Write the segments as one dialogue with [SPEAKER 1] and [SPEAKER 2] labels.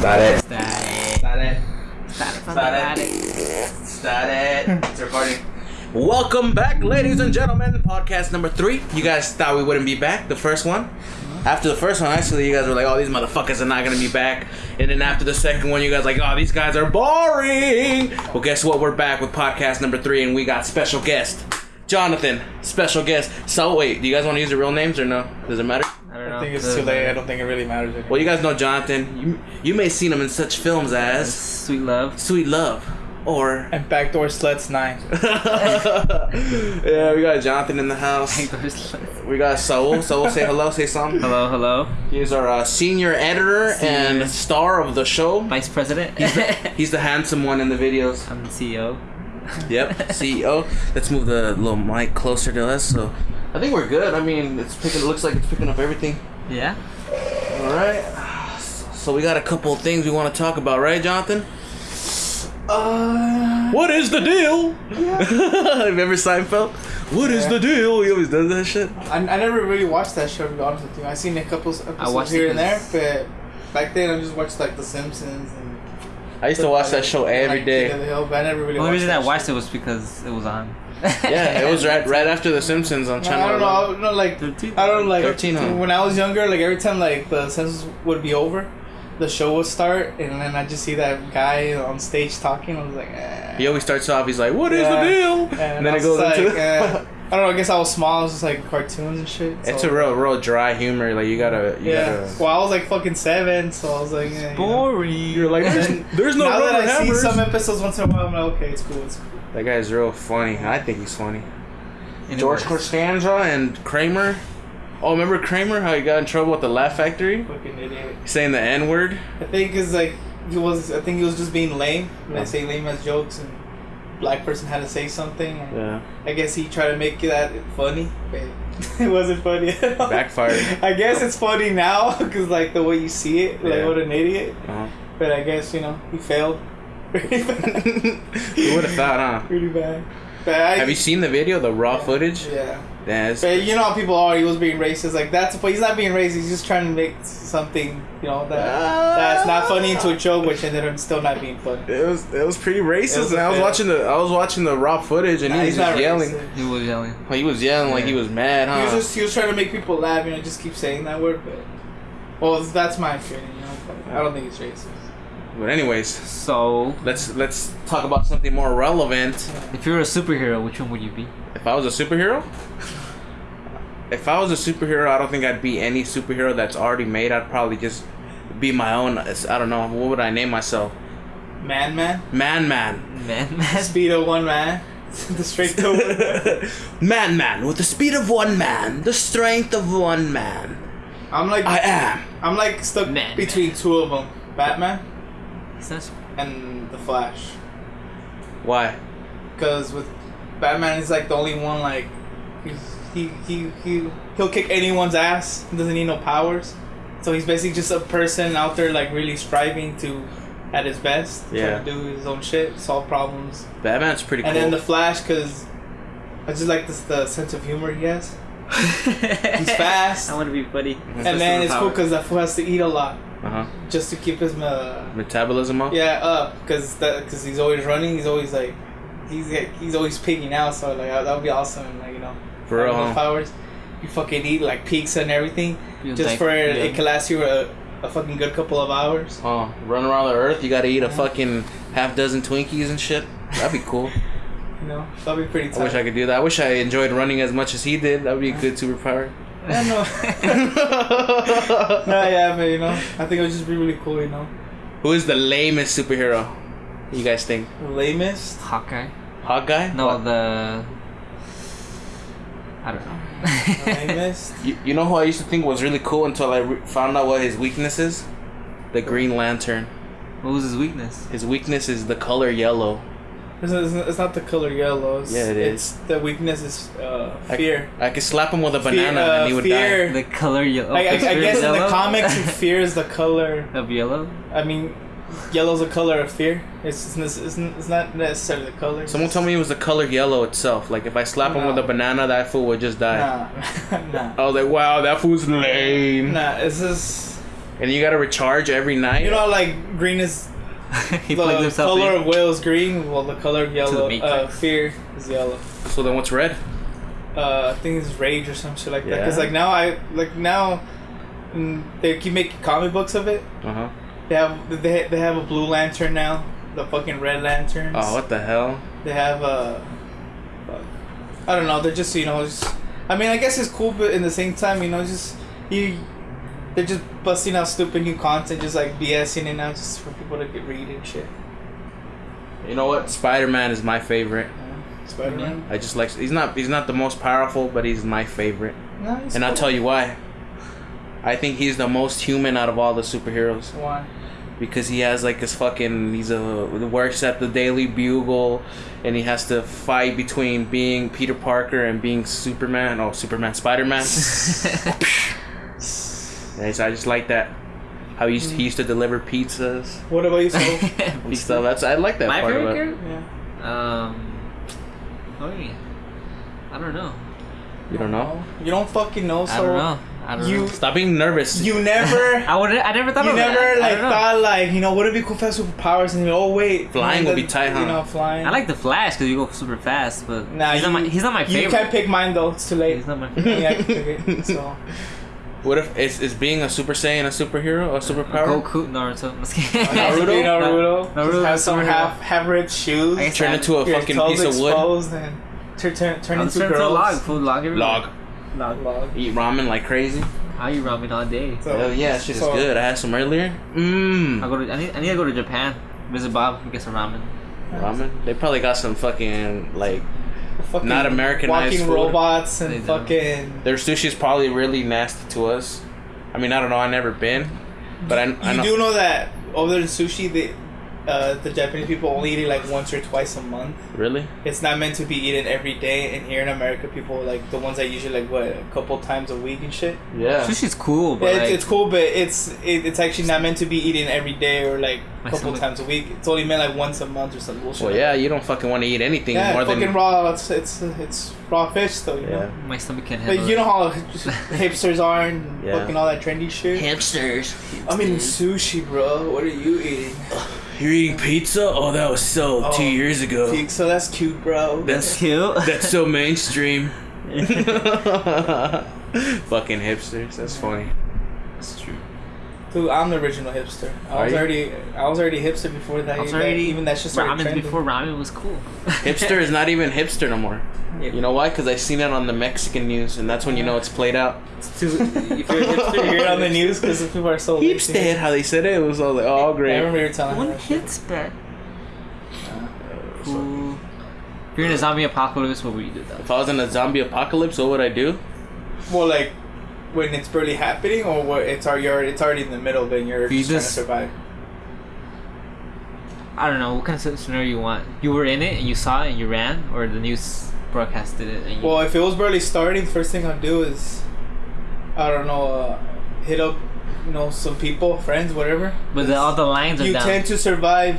[SPEAKER 1] Static.
[SPEAKER 2] Static.
[SPEAKER 1] Static.
[SPEAKER 2] Static.
[SPEAKER 1] Static. Static. It's recording. Welcome back, ladies and gentlemen. Podcast number three. You guys thought we wouldn't be back, the first one. After the first one, actually, you guys were like, oh, these motherfuckers are not gonna be back. And then after the second one, you guys like, oh, these guys are boring. Well, guess what? We're back with podcast number three, and we got special guest. Jonathan, special guest. So, wait, do you guys want to use the real names or no? Does it matter?
[SPEAKER 2] I don't
[SPEAKER 3] think it's too late. I don't think it really matters anymore.
[SPEAKER 1] Well, you guys know Jonathan. You, you may have seen him in such films as
[SPEAKER 2] Sweet love.
[SPEAKER 1] Sweet Love or
[SPEAKER 3] and Backdoor Sluts 9.
[SPEAKER 1] yeah, we got Jonathan in the house. We got Saul. Saul, say hello. Say something.
[SPEAKER 2] hello, hello.
[SPEAKER 1] He's our uh, senior editor
[SPEAKER 2] Senior.
[SPEAKER 1] and star of the show.
[SPEAKER 2] Vice President.
[SPEAKER 1] He's the handsome one in the videos.
[SPEAKER 2] I'm the CEO.
[SPEAKER 1] Yep, CEO. Let's move the little mic closer to us. So, I think we're good. I mean, it's picking. It looks like it's picking up everything.
[SPEAKER 2] Yeah.
[SPEAKER 1] All right. So we got a couple of things we want to talk about, right, Jonathan?
[SPEAKER 3] Uh,
[SPEAKER 1] What is the deal? Yeah. Remember Seinfeld? What is
[SPEAKER 3] Yeah.
[SPEAKER 1] the deal? He always does that shit.
[SPEAKER 3] I, I never really watched that show, to be honest with you. i seen a couple episodes
[SPEAKER 2] watched
[SPEAKER 3] here
[SPEAKER 2] it
[SPEAKER 3] and there,
[SPEAKER 2] 'cause-
[SPEAKER 3] but back then I just watched like The Simpsons and.
[SPEAKER 1] I used to watch that show every
[SPEAKER 3] like, King of
[SPEAKER 1] day.
[SPEAKER 3] the Hill, but I never really
[SPEAKER 2] The only reason I watched it was because it was on.
[SPEAKER 1] Yeah, it was right right after The Simpsons on
[SPEAKER 3] No,
[SPEAKER 1] Channel.
[SPEAKER 3] I don't know.
[SPEAKER 1] 11.
[SPEAKER 3] I don't know. Like
[SPEAKER 2] 13.
[SPEAKER 3] I don't like
[SPEAKER 1] 13, huh?
[SPEAKER 3] when I was younger. Like every time like the Simpsons would be over, the show would start, and then I just see that guy on stage talking. I was like, eh.
[SPEAKER 1] He always starts off. He's like, "What is
[SPEAKER 3] Yeah.
[SPEAKER 1] the deal?"
[SPEAKER 3] And,
[SPEAKER 1] And, then it goes
[SPEAKER 3] like,
[SPEAKER 1] into.
[SPEAKER 3] eh. I don't know. I guess I was small. I was just like cartoons and shit.
[SPEAKER 1] it's a real, real dry humor. Like you gotta, you
[SPEAKER 3] Yeah.
[SPEAKER 1] gotta.
[SPEAKER 3] Well, I was like fucking seven, so I was like, yeah, you know.
[SPEAKER 2] Boring.
[SPEAKER 1] You're like, there's,
[SPEAKER 3] And
[SPEAKER 1] there's no
[SPEAKER 3] now that
[SPEAKER 1] rubber
[SPEAKER 3] I see some episodes once in a while, I'm like, okay, it's cool, it's cool.
[SPEAKER 1] That guy's real funny. I think he's funny.
[SPEAKER 2] Anyways.
[SPEAKER 1] George Costanza and Kramer. Oh, remember Kramer? How he got in trouble at the Laugh Factory,
[SPEAKER 3] Fucking idiot.
[SPEAKER 1] saying the N word.
[SPEAKER 3] I think it's like he was. I think he was just being lame. When
[SPEAKER 1] Yeah.
[SPEAKER 3] I say lame as jokes, and black person had to say something. And
[SPEAKER 1] Yeah,
[SPEAKER 3] I guess he tried to make that funny, but it wasn't funny at all.
[SPEAKER 1] backfired.
[SPEAKER 3] I guess it's funny now because like the way you see it, like
[SPEAKER 1] Yeah.
[SPEAKER 3] what an idiot.
[SPEAKER 1] Uh-huh.
[SPEAKER 3] But I guess you know he failed. Really bad.
[SPEAKER 1] Who would have thought, huh?
[SPEAKER 3] Really bad. But I,
[SPEAKER 1] Have you seen the video, the raw footage?
[SPEAKER 3] Yeah.
[SPEAKER 1] Yeah,
[SPEAKER 3] But you know how people are. He was being racist. Like that's, but he's not being racist. He's just trying to make something, you know, that that's not funny into a joke, which ended up still not being funny.
[SPEAKER 1] It was it was pretty racist,
[SPEAKER 3] was
[SPEAKER 1] and I was
[SPEAKER 3] a-
[SPEAKER 1] watching the I was watching the raw footage, and
[SPEAKER 3] Nah,
[SPEAKER 1] he was just yelling.
[SPEAKER 3] racist.
[SPEAKER 2] He was yelling.
[SPEAKER 1] Like, he was yelling like he was mad, huh?
[SPEAKER 3] He was just he was trying to make people laugh. You know, just keep saying that word. But well, that's my opinion. You know, I don't think it's racist.
[SPEAKER 1] But anyways,
[SPEAKER 2] So,
[SPEAKER 1] let's let's talk about something more relevant.
[SPEAKER 2] if you were a superhero, which one would you be?
[SPEAKER 1] If I was a superhero, if I was a superhero, I don't think I'd be any superhero that's already made. I'd probably just be my own. I don't know what would I name myself?
[SPEAKER 3] Man, man,
[SPEAKER 1] Man, man,
[SPEAKER 2] Man, man.
[SPEAKER 3] speed of one man, the straight to one man.
[SPEAKER 1] man, man, with the speed of one man, the strength of one man.
[SPEAKER 3] I'm like
[SPEAKER 1] I am.
[SPEAKER 3] I'm like stuck
[SPEAKER 2] Man.
[SPEAKER 3] between two of them, Batman
[SPEAKER 2] That's-
[SPEAKER 3] and the Flash.
[SPEAKER 1] Why?
[SPEAKER 3] Because with Batman, he's like the only one like he's, he he he he'll kick anyone's ass. He doesn't need no powers. So he's basically just a person out there like really striving to at his best,
[SPEAKER 1] Yeah.
[SPEAKER 3] to do his own shit, solve problems.
[SPEAKER 1] Batman's pretty
[SPEAKER 3] And
[SPEAKER 1] cool.
[SPEAKER 3] then the Flash, because I just like this the sense of humor he has. He's fast.
[SPEAKER 2] I want to be funny.
[SPEAKER 3] and then it's cool because that fool has to eat a lot
[SPEAKER 1] uh huh.
[SPEAKER 3] just to keep his uh,
[SPEAKER 1] Metabolism up.
[SPEAKER 3] yeah up because because he's always running. He's always like he's he's always pigging out. So like that would be awesome. Like you know,
[SPEAKER 1] For real,
[SPEAKER 3] having those
[SPEAKER 1] huh?
[SPEAKER 3] powers. You fucking eat like pizza and everything
[SPEAKER 2] You'll
[SPEAKER 3] just for it,
[SPEAKER 2] yeah.
[SPEAKER 3] it can last you a, a fucking good couple of hours.
[SPEAKER 1] Oh, run around the earth. You gotta eat a fucking half dozen Twinkies and shit. That'd be cool.
[SPEAKER 3] You know, that'd be pretty. Tight.
[SPEAKER 1] I wish I could do that. I wish I enjoyed running as much as he did. That would be a good superpower.
[SPEAKER 3] I know. no, yeah, but you know, I think it would just be really cool. You know,
[SPEAKER 1] Who is the lamest superhero? You guys think?
[SPEAKER 3] lamest.
[SPEAKER 2] Hawkeye?
[SPEAKER 1] Hawkeye?
[SPEAKER 2] No,
[SPEAKER 1] What?
[SPEAKER 2] the. I don't know.
[SPEAKER 3] Lamest.
[SPEAKER 1] You, you know who I used to think was really cool until I re- found out what his weakness is? The Green Lantern.
[SPEAKER 2] what was his weakness?
[SPEAKER 1] His weakness is the color yellow.
[SPEAKER 3] It's not, it's not the color yellow. It's,
[SPEAKER 1] Yeah, it
[SPEAKER 3] It's the weakness is uh, fear.
[SPEAKER 1] I could slap him with a
[SPEAKER 3] Fear,
[SPEAKER 1] banana
[SPEAKER 3] uh,
[SPEAKER 1] and he would
[SPEAKER 3] fear.
[SPEAKER 2] The color yellow.
[SPEAKER 3] I, I, I guess in the
[SPEAKER 2] yellow?
[SPEAKER 3] comics, fear is the color.
[SPEAKER 2] of yellow.
[SPEAKER 3] I mean, yellow's a color of fear. It's it's, it's, it's not necessarily the color.
[SPEAKER 1] Someone told me it was the color yellow itself. Like if I slap him with a banana, that fool would just die.
[SPEAKER 3] Nah, nah,
[SPEAKER 1] I was like, wow, that fool's lame.
[SPEAKER 3] nah. It's just
[SPEAKER 1] and you gotta recharge every night.
[SPEAKER 3] You know, like green is
[SPEAKER 2] he plugged
[SPEAKER 3] the
[SPEAKER 2] himself
[SPEAKER 3] color
[SPEAKER 2] in.
[SPEAKER 3] of will is green. Well, the color of yellow, uh,
[SPEAKER 2] Matrix.
[SPEAKER 3] fear is yellow.
[SPEAKER 1] so then what's red?
[SPEAKER 3] Uh, I think it's rage or some shit like that. Cause like now I like now mm, they keep making comic books of it.
[SPEAKER 1] Uh huh.
[SPEAKER 3] They have they they have a blue lantern now. The fucking red lanterns.
[SPEAKER 1] Oh, what the hell?
[SPEAKER 3] They have a. fuck. I don't know. They're just you know just. I mean, I guess it's cool, but in the same time, you know, just you. They're just busting out stupid new content, just like BSing it now, just for people to get read and shit.
[SPEAKER 1] You know what? Spider Man is my favorite.
[SPEAKER 3] Spider Man.
[SPEAKER 1] I just like he's not he's not the most powerful, but he's my favorite.
[SPEAKER 3] No, he's
[SPEAKER 1] And I'll tell you why. I think he's the most human out of all the superheroes
[SPEAKER 3] why.
[SPEAKER 1] because he has like his fucking he's a works at the Daily Bugle, and he has to fight between being Peter Parker and being Superman. Oh, Superman, Spider Man. I just like that. How he used, he used to deliver pizzas
[SPEAKER 3] What about you, Soul?
[SPEAKER 1] and stuff. That's I like that
[SPEAKER 2] My
[SPEAKER 1] part
[SPEAKER 2] favorite
[SPEAKER 1] about
[SPEAKER 2] character?
[SPEAKER 3] yeah.
[SPEAKER 2] Um. Oh yeah. I don't know.
[SPEAKER 1] You don't know?
[SPEAKER 3] You don't fucking know, so
[SPEAKER 2] I don't know. I don't
[SPEAKER 3] You-
[SPEAKER 2] know.
[SPEAKER 1] Stop being nervous.
[SPEAKER 3] you never.
[SPEAKER 2] I would. I never thought
[SPEAKER 3] You
[SPEAKER 2] of
[SPEAKER 3] never
[SPEAKER 2] that. I
[SPEAKER 3] like
[SPEAKER 2] don't know.
[SPEAKER 3] thought like you know would it be cool if I had superpowers and you oh wait
[SPEAKER 1] Flying would be tight, huh?
[SPEAKER 3] You know flying.
[SPEAKER 2] I like the Flash because you go super fast, but
[SPEAKER 3] Nah,
[SPEAKER 2] he's
[SPEAKER 3] you,
[SPEAKER 2] not my. He's not my
[SPEAKER 3] You
[SPEAKER 2] favorite.
[SPEAKER 3] can't pick mine though. It's too late.
[SPEAKER 2] He's not my
[SPEAKER 3] yeah,
[SPEAKER 2] favorite.
[SPEAKER 3] I can pick it. So
[SPEAKER 1] What if is, is being a Super Saiyan a superhero, a superpower?
[SPEAKER 2] Goku, Naruto. I'm just kidding.
[SPEAKER 1] Naruto?
[SPEAKER 3] Naruto.
[SPEAKER 2] Naruto
[SPEAKER 3] have some half half ripped shoes.
[SPEAKER 1] Turn into a fucking piece of wood.
[SPEAKER 3] and turn turn, turn into
[SPEAKER 2] turning to a log. Food log. everywhere.
[SPEAKER 1] Log.
[SPEAKER 2] Log.
[SPEAKER 3] Log.
[SPEAKER 1] Eat ramen like crazy.
[SPEAKER 2] I eat ramen all day.
[SPEAKER 3] So,
[SPEAKER 1] Hell yeah, shit is
[SPEAKER 3] so-
[SPEAKER 1] good. I had some earlier. Mmm.
[SPEAKER 2] I go to. I need. I need to go to Japan. Visit Bob and get some ramen.
[SPEAKER 1] Ramen. They probably got some fucking like
[SPEAKER 3] Fucking
[SPEAKER 1] Not Americanized
[SPEAKER 3] walking
[SPEAKER 1] food.
[SPEAKER 3] robots
[SPEAKER 2] They
[SPEAKER 3] and
[SPEAKER 2] do.
[SPEAKER 3] fucking.
[SPEAKER 1] their sushi is probably really nasty to us. I mean, I don't know. I never been, but I, I
[SPEAKER 3] you
[SPEAKER 1] know.
[SPEAKER 3] do know that other than sushi, they, uh, the Japanese people only eat it like once or twice a month.
[SPEAKER 1] Really?
[SPEAKER 3] It's not meant to be eaten every day. And here in America, people like the ones that usually like what a couple times a week and shit.
[SPEAKER 1] Yeah.
[SPEAKER 2] Sushi's cool, but
[SPEAKER 3] Yeah, it's,
[SPEAKER 2] like,
[SPEAKER 3] it's cool, but it's it, it's actually not meant to be eaten every day or like a couple
[SPEAKER 2] stomach-
[SPEAKER 3] times a week. It's only meant like once a month or some bullshit.
[SPEAKER 1] Well,
[SPEAKER 3] like
[SPEAKER 1] yeah. You don't fucking want to eat anything
[SPEAKER 3] that. yeah,
[SPEAKER 1] more
[SPEAKER 3] fucking
[SPEAKER 1] than.
[SPEAKER 3] raw. It's it's it's raw fish though. You
[SPEAKER 1] Yeah.
[SPEAKER 3] know.
[SPEAKER 2] my stomach can't handle.
[SPEAKER 3] But you know how hipsters are and
[SPEAKER 1] Yeah.
[SPEAKER 3] fucking all that trendy shit.
[SPEAKER 1] Hamsters.
[SPEAKER 3] I mean sushi, bro. What are you eating?
[SPEAKER 1] You're eating pizza? Oh, that was so
[SPEAKER 3] Oh,
[SPEAKER 1] two years ago.
[SPEAKER 3] So that's cute, bro.
[SPEAKER 1] That's
[SPEAKER 2] cute.
[SPEAKER 1] that's so mainstream. Fucking hipsters. That's funny.
[SPEAKER 2] That's true.
[SPEAKER 3] Dude, I'm the original hipster. I
[SPEAKER 1] Are
[SPEAKER 3] was
[SPEAKER 1] you?
[SPEAKER 3] already I was already hipster before that.
[SPEAKER 2] I was already
[SPEAKER 3] even that shit started
[SPEAKER 2] ramen
[SPEAKER 3] trending.
[SPEAKER 2] before ramen was cool.
[SPEAKER 1] Hipster is not even hipster no more. You know why? Because I seen it on the Mexican news, and that's when you know it's played out.
[SPEAKER 2] if you're a hipster,
[SPEAKER 3] You hear it on the news because people are so lazy.
[SPEAKER 1] Hipster, how they said it, it was all like, oh
[SPEAKER 3] I
[SPEAKER 1] great.
[SPEAKER 3] remember you were telling me
[SPEAKER 2] One
[SPEAKER 3] that shit.
[SPEAKER 2] Cool. Uh, if you're in a zombie apocalypse, what would you do though?
[SPEAKER 1] If I was in a zombie apocalypse, what would I do?
[SPEAKER 3] Well, like when it's barely happening, or what? It's already it's already in the middle. Then you're
[SPEAKER 2] You
[SPEAKER 3] just trying to survive.
[SPEAKER 2] I don't know what kind of scenario you want. You were in it and you saw it and you ran, or the news broadcasted it. And you,
[SPEAKER 3] Well, if it was barely starting, the first thing I'd do is, I don't know, uh, hit up, you know, some people, friends, whatever.
[SPEAKER 2] but the, all the lines are
[SPEAKER 3] you
[SPEAKER 2] down.
[SPEAKER 3] tend to survive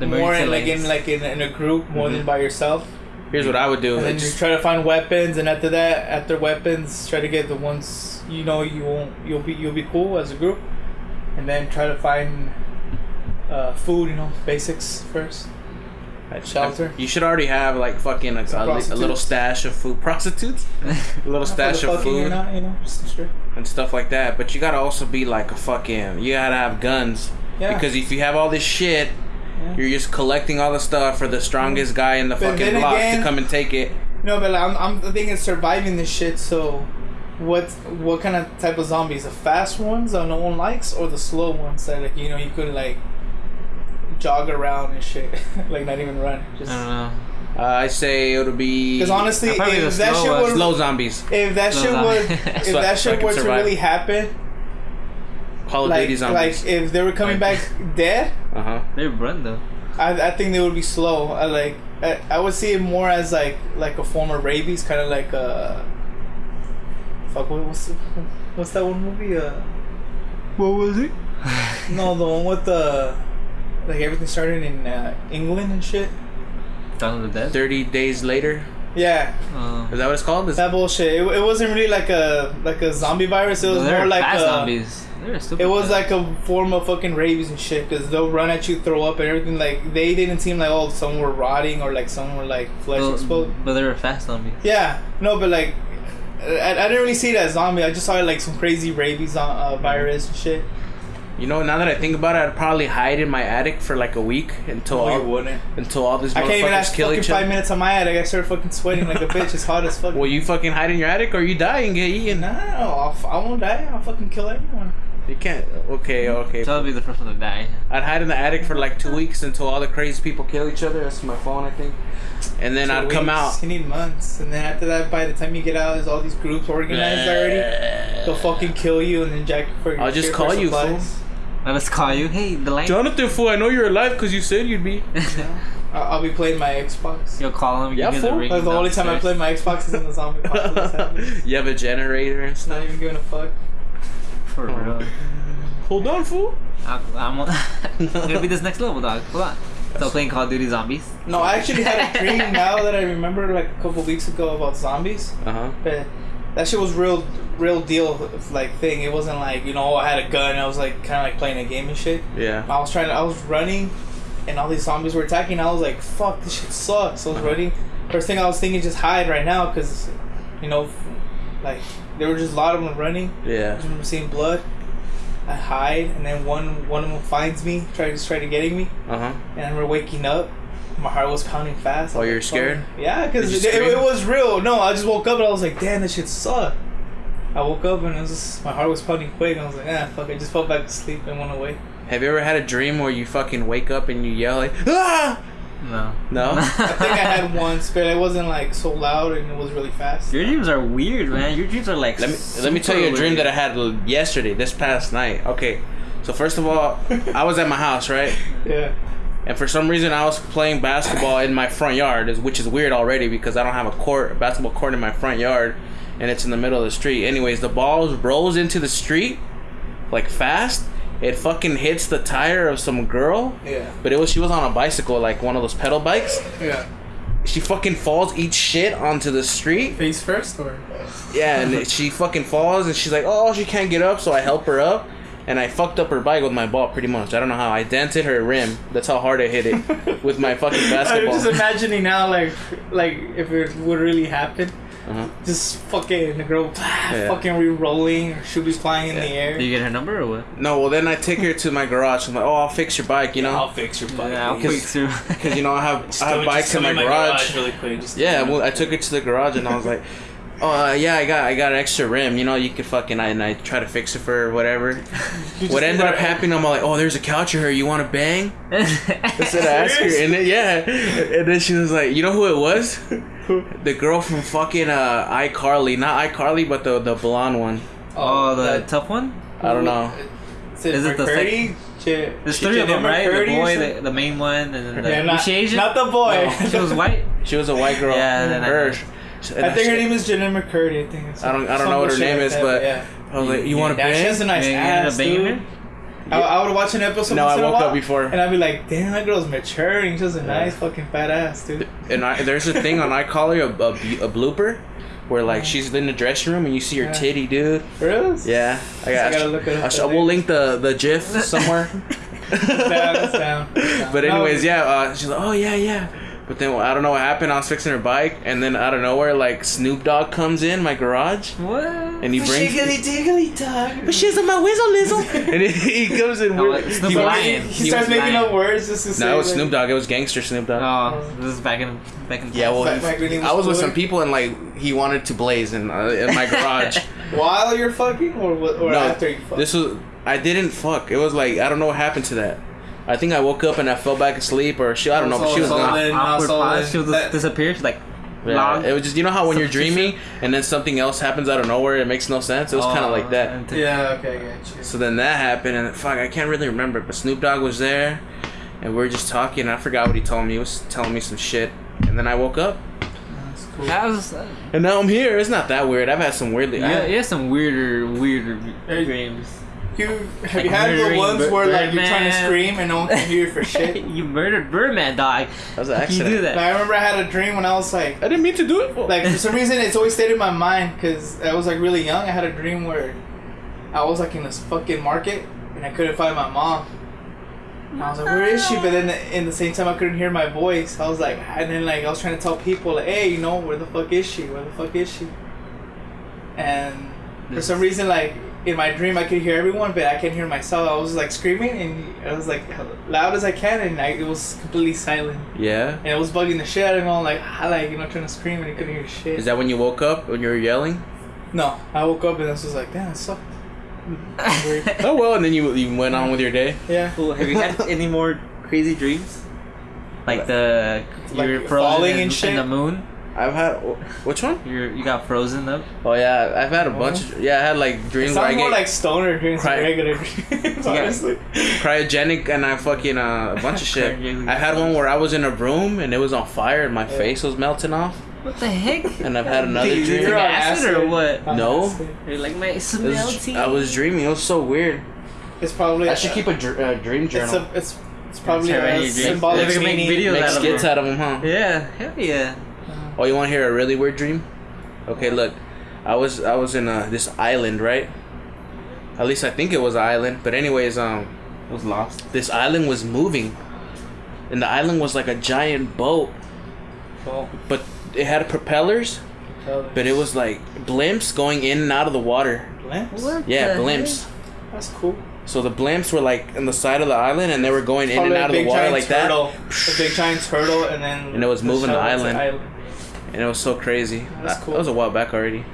[SPEAKER 2] the
[SPEAKER 3] more in like in like in, in a group more than
[SPEAKER 1] Mhm.
[SPEAKER 3] by yourself.
[SPEAKER 1] Here's what I would do.
[SPEAKER 3] And then
[SPEAKER 1] It's-
[SPEAKER 3] just try to find weapons, and after that, after weapons, try to get the ones you know you won't you'll be you'll be cool as a group, and then try to find uh, food. You know, basics first. shelter.
[SPEAKER 1] You should already have like fucking a, a, li- a little stash of food. Prostitutes? A little stash of food
[SPEAKER 3] not, you know, just straight.
[SPEAKER 1] and stuff like that. But you gotta also be like a fucking. You gotta have guns.
[SPEAKER 3] Yeah.
[SPEAKER 1] Because if you have all this shit,
[SPEAKER 3] Yeah.
[SPEAKER 1] you're just collecting all the stuff for the strongest guy in the
[SPEAKER 3] But
[SPEAKER 1] fucking
[SPEAKER 3] then
[SPEAKER 1] block
[SPEAKER 3] again-
[SPEAKER 1] to come and take it.
[SPEAKER 3] No, but like, I'm I'm thinking surviving this shit. So, what what kind of type of zombies? The fast ones that no one likes, or the slow ones that like you know you could like jog around and shit, like not even run. Just
[SPEAKER 2] I don't know.
[SPEAKER 1] Uh, I say it'll be.
[SPEAKER 3] because honestly, if that
[SPEAKER 2] slow
[SPEAKER 3] shit
[SPEAKER 2] ones.
[SPEAKER 3] would
[SPEAKER 1] slow zombies.
[SPEAKER 3] if that
[SPEAKER 2] Slow
[SPEAKER 3] shit
[SPEAKER 2] zombie.
[SPEAKER 3] would if that shit
[SPEAKER 1] can
[SPEAKER 3] were to really happen,
[SPEAKER 1] Call of
[SPEAKER 3] like
[SPEAKER 1] Duty zombies.
[SPEAKER 3] like if they were coming
[SPEAKER 2] Like-
[SPEAKER 3] back dead,
[SPEAKER 1] uh huh.
[SPEAKER 2] They run though.
[SPEAKER 3] I, I think they would be slow. I like I, I would see it more as like like a form of rabies, kind of like uh fuck what, what's the, what's that one movie? Uh,
[SPEAKER 2] What was it?
[SPEAKER 3] no, the one with the like everything started in uh, England and shit.
[SPEAKER 2] Dawn of the Dead.
[SPEAKER 1] Thirty days later.
[SPEAKER 3] Yeah,
[SPEAKER 2] Oh.
[SPEAKER 1] Is that what it's called? Is
[SPEAKER 3] that bullshit. It, it wasn't really like a like a zombie virus. It was
[SPEAKER 2] No, they're
[SPEAKER 3] more like
[SPEAKER 2] fast
[SPEAKER 3] a,
[SPEAKER 2] zombies. They're
[SPEAKER 3] It was like a form of fucking rabies and shit, because they'll run at you, throw up and everything. Like they didn't seem like oh some were rotting or like some were like flesh
[SPEAKER 2] Well,
[SPEAKER 3] exposed.
[SPEAKER 2] but they were fast zombies.
[SPEAKER 3] Yeah, no, but like I, I didn't really see it as zombie. I just saw it like some crazy rabies uh, uh, virus and shit.
[SPEAKER 1] You know, now that I think about it, I'd probably hide in my attic for like a week until
[SPEAKER 3] No,
[SPEAKER 1] all
[SPEAKER 3] wouldn't.
[SPEAKER 1] until all these
[SPEAKER 3] I can't even
[SPEAKER 1] motherfuckers
[SPEAKER 3] ask
[SPEAKER 1] kill
[SPEAKER 3] fucking
[SPEAKER 1] each
[SPEAKER 3] five minutes on my attic. I started fucking sweating like a bitch. It's hot as fuck.
[SPEAKER 1] Will you fucking hide in your attic or you die and get eaten?
[SPEAKER 3] No, I'll, f- I won't die. I'll fucking kill everyone.
[SPEAKER 1] You can't. Okay, okay.
[SPEAKER 2] So I'll be the first one to die.
[SPEAKER 1] I'd hide in the attic for like two weeks until all the crazy people kill each other. That's my phone, I think. And then
[SPEAKER 3] Two
[SPEAKER 1] I'd come out.
[SPEAKER 3] You need months, and then after that, by the time you get out, there's all these groups organized already. They'll fucking kill you and then jack you for your
[SPEAKER 1] I'll just call you,
[SPEAKER 3] supplies.
[SPEAKER 2] I let's call you. Hey, the light.
[SPEAKER 1] Jonathan, fool, I know you're alive because you said you'd be.
[SPEAKER 3] Yeah. I'll, I'll be playing my Xbox.
[SPEAKER 2] You'll call him. You
[SPEAKER 1] Yeah,
[SPEAKER 2] hear the
[SPEAKER 1] fool.
[SPEAKER 2] ringing
[SPEAKER 3] the only time I play my Xbox is when the zombie apocalypse happens.
[SPEAKER 1] you have a generator and stuff.
[SPEAKER 3] Not even giving a fuck.
[SPEAKER 2] For real.
[SPEAKER 1] Hold on, fool.
[SPEAKER 2] I'm, I'm, I'm gonna be this next level, dog. Hold on. Still playing Call of Duty Zombies.
[SPEAKER 3] No, I actually had a dream now that I remember like a couple weeks ago about zombies.
[SPEAKER 1] Uh huh.
[SPEAKER 3] But that shit was real, real deal like thing. It wasn't like you know I had a gun. I was like kind of like playing a game and shit.
[SPEAKER 1] Yeah.
[SPEAKER 3] I was trying to, I was running, and all these zombies were attacking. I was like, "Fuck, this shit sucks." I was running. First thing I was thinking, just hide right now, cause, you know, like there were just a lot of them running.
[SPEAKER 1] Yeah.
[SPEAKER 3] just remember seeing blood. I hide, and then one one of them finds me, to try to getting me,
[SPEAKER 1] Uh huh.
[SPEAKER 3] and I remember waking up. My heart was pounding fast.
[SPEAKER 1] Oh, you're scared?
[SPEAKER 3] Yeah, because it, it, it was real. No, I just woke up and I was like, "Damn, this shit sucked." I woke up and it was just, my heart was pounding quick. And I was like, "Ah, fuck!" I just fell back to sleep and went away.
[SPEAKER 1] Have you ever had a dream where you fucking wake up and you yell like, ah?
[SPEAKER 2] No.
[SPEAKER 1] No?
[SPEAKER 3] I think I had once, but it wasn't like so loud and it was really fast.
[SPEAKER 2] Your dreams are weird, man. Your dreams are like.
[SPEAKER 1] Let me let me tell you a dream that I had yesterday, this past night. Okay, so first of all, I was at my house, right?
[SPEAKER 3] Yeah.
[SPEAKER 1] And for some reason, I was playing basketball in my front yard, which is weird already because I don't have a court, a basketball court in my front yard, and it's in the middle of the street. Anyways, the ball rolls into the street, like fast. It fucking hits the tire of some girl,
[SPEAKER 3] Yeah.
[SPEAKER 1] but it was she was on a bicycle, like one of those pedal bikes.
[SPEAKER 3] Yeah.
[SPEAKER 1] She fucking falls, eats shit onto the street.
[SPEAKER 3] Face first or?
[SPEAKER 1] Yeah, and she fucking falls, and she's like, "Oh, she can't get up," so I help her up, and I fucked up her bike with my ball pretty much. I don't know how. I dented her rim. That's how hard I hit it with my fucking basketball.
[SPEAKER 3] I'm just imagining now, like, like if it would really happen,
[SPEAKER 1] Uh-huh.
[SPEAKER 3] just fucking the girl
[SPEAKER 1] Yeah.
[SPEAKER 3] fucking re-rolling, or she'll be flying in the air.
[SPEAKER 2] Do you get her number or what?
[SPEAKER 1] No, well then I take her to my garage. I'm like, "Oh, I'll fix your bike," you know, I'll
[SPEAKER 3] fix your bike.
[SPEAKER 2] Yeah, I'll
[SPEAKER 1] Because-
[SPEAKER 2] fix her.
[SPEAKER 1] because you know I have I have bikes in my garage.
[SPEAKER 3] really quick. Just
[SPEAKER 1] Yeah, well I took her to the garage and I was like. Oh uh, yeah, I got I got an extra rim. You know, you could fucking I, and I try to fix it for her or whatever. What ended up happening? I'm like, oh, there's a couch here. You want to bang? I said, I asked her, and then, yeah, and then she was like, you know who it was? The girl from fucking uh, iCarly, not iCarly, but the the blonde one.
[SPEAKER 2] oh, the
[SPEAKER 3] that-
[SPEAKER 2] tough one?
[SPEAKER 1] I don't know.
[SPEAKER 3] Is it,
[SPEAKER 2] Is it the
[SPEAKER 3] McCurdy? J-
[SPEAKER 2] There's three of them, right? The boy, the, the main one, and then the.
[SPEAKER 3] Yeah,
[SPEAKER 2] was
[SPEAKER 3] not,
[SPEAKER 2] she Asian?
[SPEAKER 3] not the boy.
[SPEAKER 2] No, she was white.
[SPEAKER 1] She was a white girl.
[SPEAKER 2] Yeah, then I
[SPEAKER 1] her.
[SPEAKER 2] know.
[SPEAKER 3] I think her name is Jenna McCurdy. I think. It's
[SPEAKER 1] I don't I don't know what her name
[SPEAKER 3] like
[SPEAKER 1] is,
[SPEAKER 3] that,
[SPEAKER 1] but
[SPEAKER 3] yeah.
[SPEAKER 1] I was like, you want to
[SPEAKER 3] Yeah, she has a nice
[SPEAKER 2] You
[SPEAKER 3] ass, dude. I, I would watch an episode.
[SPEAKER 1] No, I woke up before.
[SPEAKER 3] and I'd be like, "Damn, that girl's maturing. She has a nice fucking fat ass, dude."
[SPEAKER 1] And I, there's a thing on iCarly, a, a, a blooper, where like she's in the dressing room and you see her
[SPEAKER 3] Yeah.
[SPEAKER 1] titty, dude.
[SPEAKER 3] Really?
[SPEAKER 1] Yeah, I got.
[SPEAKER 3] I gotta look it up
[SPEAKER 1] I sh- we'll link the the GIF somewhere.
[SPEAKER 3] Down, that's down, that's down.
[SPEAKER 1] But
[SPEAKER 3] No,
[SPEAKER 1] anyways, yeah, uh, she's like, oh yeah, yeah. But then I don't know what happened. I was fixing her bike, and then out of nowhere, like Snoop Dogg comes in my garage,
[SPEAKER 2] What?
[SPEAKER 1] and he brings.
[SPEAKER 3] Shiggly diggly dog.
[SPEAKER 1] But she's on my whistle, Lizzle. and he, he comes in.
[SPEAKER 2] No,
[SPEAKER 1] weird-
[SPEAKER 2] like Snoop
[SPEAKER 1] he-
[SPEAKER 2] Lion.
[SPEAKER 3] He,
[SPEAKER 2] He
[SPEAKER 3] starts making
[SPEAKER 2] lying.
[SPEAKER 3] up words just to say.
[SPEAKER 1] No, it was
[SPEAKER 3] like-
[SPEAKER 1] Snoop Dogg. It was gangster Snoop Dogg.
[SPEAKER 2] Oh, this is back in back in.
[SPEAKER 1] Yeah, well,
[SPEAKER 3] Back- back when he was
[SPEAKER 1] I was with some people, and like he wanted to blaze in uh, in my garage.
[SPEAKER 3] While you're fucking, or or
[SPEAKER 1] no,
[SPEAKER 3] after you fuck.
[SPEAKER 1] this was I didn't fuck. It was like I don't know what happened to that. I think I woke up and I fell back asleep, or she I don't know, but she was gone.
[SPEAKER 3] then-
[SPEAKER 2] awkward pause. She'll
[SPEAKER 3] that-
[SPEAKER 2] just. She's like,
[SPEAKER 1] Yeah,
[SPEAKER 2] long.
[SPEAKER 1] it was just you know how when you're dreaming and then something else happens out of nowhere, it makes no sense. It was kind of
[SPEAKER 2] Oh,
[SPEAKER 1] like that.
[SPEAKER 3] yeah, okay, I got you.
[SPEAKER 1] So then that happened, and fuck, I can't really remember. But Snoop Dogg was there, and we were just talking. And I forgot what he told me. He was telling me some shit, and then I woke up,
[SPEAKER 3] That's cool.
[SPEAKER 2] That was. Uh,
[SPEAKER 1] and now I'm here. It's not that weird. I've had some weirdly.
[SPEAKER 2] yeah,
[SPEAKER 1] I,
[SPEAKER 2] yeah, some weirder, weirder dreams.
[SPEAKER 3] You have
[SPEAKER 2] Like
[SPEAKER 3] you had the ones
[SPEAKER 2] Bir-
[SPEAKER 3] where like you're trying to scream and no one can hear you for shit?
[SPEAKER 2] you murdered Birdman, dog.
[SPEAKER 1] that was an
[SPEAKER 2] How can you
[SPEAKER 1] accident.
[SPEAKER 2] do
[SPEAKER 3] Like,
[SPEAKER 2] that?
[SPEAKER 3] I remember I had a dream when I was like,
[SPEAKER 1] I didn't mean to do it.
[SPEAKER 3] like for some reason it's always stayed in my mind because I was like really young. I had a dream where I was like in this fucking market and I couldn't find my mom. And I was like, where is she? But then in the same time, I couldn't hear my voice. I was like, and then like I was trying to tell people, like, hey, you know, where the fuck is she? Where the fuck is she? And for some reason, like in my dream, I could hear everyone, but I can't hear myself. I was like screaming and I was like loud as I can, and I, it was completely silent.
[SPEAKER 1] Yeah.
[SPEAKER 3] And it was bugging the shit out of me. I'm like, I like you know, trying to scream and I couldn't hear shit.
[SPEAKER 1] Is that when you woke up when you were yelling?
[SPEAKER 3] no, I woke up and I was just like, damn, it sucked.
[SPEAKER 1] Oh well, and then you you went on with your day.
[SPEAKER 3] Yeah.
[SPEAKER 2] Cool. Have you had any more crazy dreams? Like the
[SPEAKER 3] Like
[SPEAKER 2] you're
[SPEAKER 3] falling
[SPEAKER 2] in,
[SPEAKER 3] and shit?
[SPEAKER 2] in the moon.
[SPEAKER 1] I've had which one?
[SPEAKER 2] You're you got frozen up.
[SPEAKER 1] Oh yeah, I've had a bunch. Of, yeah, I had like dreams where I
[SPEAKER 3] sounds more
[SPEAKER 1] get
[SPEAKER 3] like stoner dreams than
[SPEAKER 1] Cry-
[SPEAKER 3] regular dreams, honestly.
[SPEAKER 1] cryogenic and I fucking uh, a bunch of shit.
[SPEAKER 2] Cryogenic.
[SPEAKER 1] I had one where I was in a room and it was on fire and my
[SPEAKER 3] Yeah.
[SPEAKER 1] face was melting off.
[SPEAKER 2] What the heck?
[SPEAKER 1] And I've had another
[SPEAKER 2] Dude,
[SPEAKER 1] dream.
[SPEAKER 2] you're
[SPEAKER 3] on
[SPEAKER 2] acid or what?
[SPEAKER 3] On
[SPEAKER 1] No.
[SPEAKER 3] acid.
[SPEAKER 2] You're like my
[SPEAKER 1] It was-
[SPEAKER 2] melting.
[SPEAKER 1] I was dreaming. It was so weird.
[SPEAKER 3] It's probably.
[SPEAKER 1] I should keep a dr- uh, dream
[SPEAKER 3] It's
[SPEAKER 1] journal.
[SPEAKER 3] a. It's. It's probably
[SPEAKER 2] Try
[SPEAKER 3] a
[SPEAKER 2] dreams.
[SPEAKER 3] symbolic
[SPEAKER 2] They can make videos
[SPEAKER 1] Make
[SPEAKER 2] out
[SPEAKER 1] skits
[SPEAKER 2] them.
[SPEAKER 1] out of them, huh?
[SPEAKER 2] Yeah, hell yeah.
[SPEAKER 1] Oh, you want to hear a really weird dream? Okay, look. I was I was in uh, this island, right? At least I think it was an island. But anyways, um,
[SPEAKER 2] It was lost.
[SPEAKER 1] this island was moving, and the island was like a giant boat,
[SPEAKER 3] Well,
[SPEAKER 1] but it had propellers,
[SPEAKER 3] tell them.
[SPEAKER 1] but it was like blimps going in and out of the water.
[SPEAKER 3] Lamps?
[SPEAKER 1] Yeah,
[SPEAKER 2] the
[SPEAKER 1] blimps.
[SPEAKER 3] That's cool.
[SPEAKER 1] So the blimps were like on the side of the island, and they were going in and
[SPEAKER 3] Probably a
[SPEAKER 1] out of the water
[SPEAKER 3] giant
[SPEAKER 1] like
[SPEAKER 3] turtle.
[SPEAKER 1] that,
[SPEAKER 3] A big giant turtle, and then.
[SPEAKER 1] And it was moving the
[SPEAKER 3] shell into
[SPEAKER 1] island. And it was so crazy.
[SPEAKER 3] That's cool.
[SPEAKER 1] That was a while back already.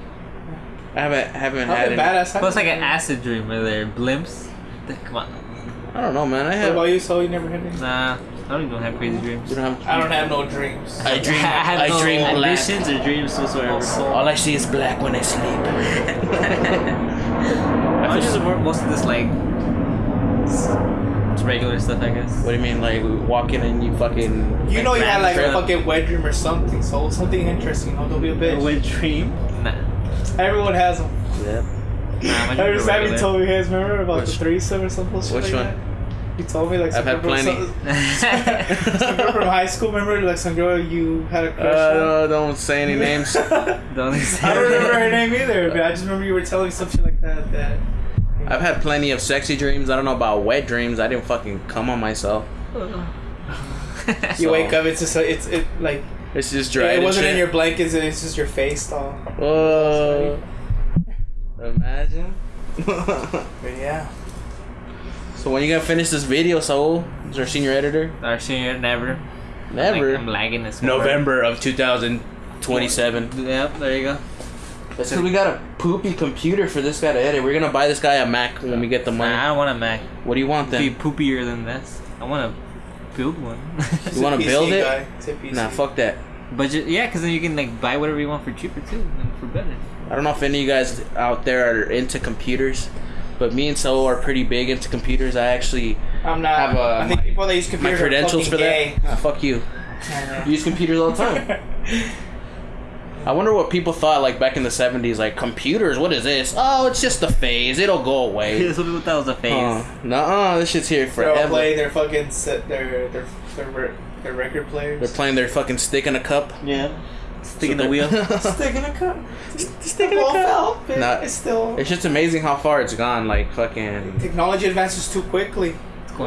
[SPEAKER 1] I haven't haven't had
[SPEAKER 3] Probably
[SPEAKER 1] any.
[SPEAKER 3] badass.
[SPEAKER 2] Well, like an acid dream where they're blimps. Come on.
[SPEAKER 1] I don't know, man. I
[SPEAKER 3] What
[SPEAKER 1] have.
[SPEAKER 3] about you? So you never had any?
[SPEAKER 2] Nah, I don't even have crazy dreams.
[SPEAKER 1] You don't have.
[SPEAKER 3] I don't have no dreams.
[SPEAKER 1] I dream.
[SPEAKER 2] I have
[SPEAKER 1] I
[SPEAKER 2] no
[SPEAKER 1] dream black.
[SPEAKER 2] ambitions or dreams whatsoever.
[SPEAKER 1] All I see is black when I sleep.
[SPEAKER 2] I just most of this like it's it's regular stuff, I guess.
[SPEAKER 1] What do you mean, like walking and you fucking?
[SPEAKER 3] You know you had like a fucking wet dream or something, so something interesting. Don't be a
[SPEAKER 2] A
[SPEAKER 3] bitch.
[SPEAKER 2] wet dream? Nah.
[SPEAKER 3] Everyone has them.
[SPEAKER 1] Yeah.
[SPEAKER 2] Nah, my
[SPEAKER 3] Every
[SPEAKER 2] dreams
[SPEAKER 3] time you told me his remember about
[SPEAKER 1] Which-
[SPEAKER 3] the threesome or something. shit
[SPEAKER 1] which
[SPEAKER 3] like
[SPEAKER 1] one?
[SPEAKER 3] That? You told me like some
[SPEAKER 1] I've had
[SPEAKER 3] girl from-
[SPEAKER 1] plenty.
[SPEAKER 3] Some, some girl from high school. Remember like some girl you had a crush
[SPEAKER 1] Uh, don't say any names.
[SPEAKER 2] Don't
[SPEAKER 3] I don't remember her name either, but I just remember you were telling me some shit like that. That
[SPEAKER 1] I've had plenty of sexy dreams. I don't know about wet dreams. I didn't fucking come on myself.
[SPEAKER 3] you
[SPEAKER 1] So-
[SPEAKER 3] wake up, it's just a, it's it like
[SPEAKER 1] It's just dry.
[SPEAKER 3] it wasn't in your blankets, and it's just your face, all.
[SPEAKER 1] Whoa. Imagine.
[SPEAKER 3] But yeah.
[SPEAKER 1] so when you gonna finish this video, Soul? Is our senior editor?
[SPEAKER 2] Our senior never.
[SPEAKER 1] Never.
[SPEAKER 2] Like, I'm lagging this.
[SPEAKER 1] November of 2027.
[SPEAKER 2] Yep, there you go.
[SPEAKER 1] That's because we got a poopy computer for this guy to edit. We're gonna buy this guy a Mac when we get the money.
[SPEAKER 2] Nah, I don't want a Mac.
[SPEAKER 1] What do you want then?
[SPEAKER 2] Be
[SPEAKER 1] then?
[SPEAKER 2] poopier than this. I want to build one.
[SPEAKER 1] You wanna build it?
[SPEAKER 3] guy. It's a PC.
[SPEAKER 1] Nah, fuck that.
[SPEAKER 2] Budget, yeah, because then you can like buy whatever you want for cheaper too, and for better.
[SPEAKER 1] I don't know if any of you guys out there are into computers, but me and Soul are pretty big into computers. I actually
[SPEAKER 3] I'm not.
[SPEAKER 1] have uh,
[SPEAKER 3] I think
[SPEAKER 1] my,
[SPEAKER 3] people that use computers my
[SPEAKER 1] credentials
[SPEAKER 3] are
[SPEAKER 1] for
[SPEAKER 3] fucking
[SPEAKER 1] that. Ah, fuck you. You use computers all the time. I wonder what people thought like back in the 70s. Like computers, what is this? Oh, it's just a phase. It'll go away.
[SPEAKER 2] That's what people thought it was a phase.
[SPEAKER 1] Uh, Nuh-uh, this shit's here forever.
[SPEAKER 3] They're all playing their fucking set, their their their, their record players.
[SPEAKER 1] They're playing their fucking stick in a cup.
[SPEAKER 2] Yeah. Sticking
[SPEAKER 1] So
[SPEAKER 2] the wheel.
[SPEAKER 3] Stick in a cup.
[SPEAKER 1] Stick in a
[SPEAKER 3] Ball
[SPEAKER 1] cup.
[SPEAKER 3] fell, but
[SPEAKER 1] Nah.
[SPEAKER 3] it's still.
[SPEAKER 1] It's just amazing how far it's gone. Like fucking.
[SPEAKER 3] Technology advances too quickly.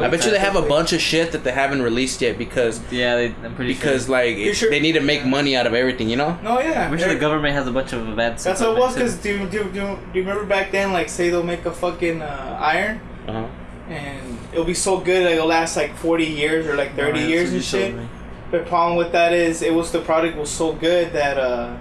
[SPEAKER 1] I bet you they have a bunch of shit that they haven't released yet because
[SPEAKER 2] Yeah, they, I'm pretty
[SPEAKER 1] because
[SPEAKER 2] sure.
[SPEAKER 1] like it-
[SPEAKER 3] sure-
[SPEAKER 1] they need to make money out of everything. You know?
[SPEAKER 3] No, yeah.
[SPEAKER 2] I'm sure the
[SPEAKER 3] they're-
[SPEAKER 2] government has a bunch of events.
[SPEAKER 3] That's what it was. Cause do, you- do, do, you- do you remember back then? Like, say they'll make a fucking uh, iron,
[SPEAKER 1] Uh-huh.
[SPEAKER 3] and it'll be so good like it'll last like forty years or like thirty
[SPEAKER 2] Yeah,
[SPEAKER 3] years and shit.
[SPEAKER 2] told.
[SPEAKER 3] The problem with that is it was the product was so good that uh,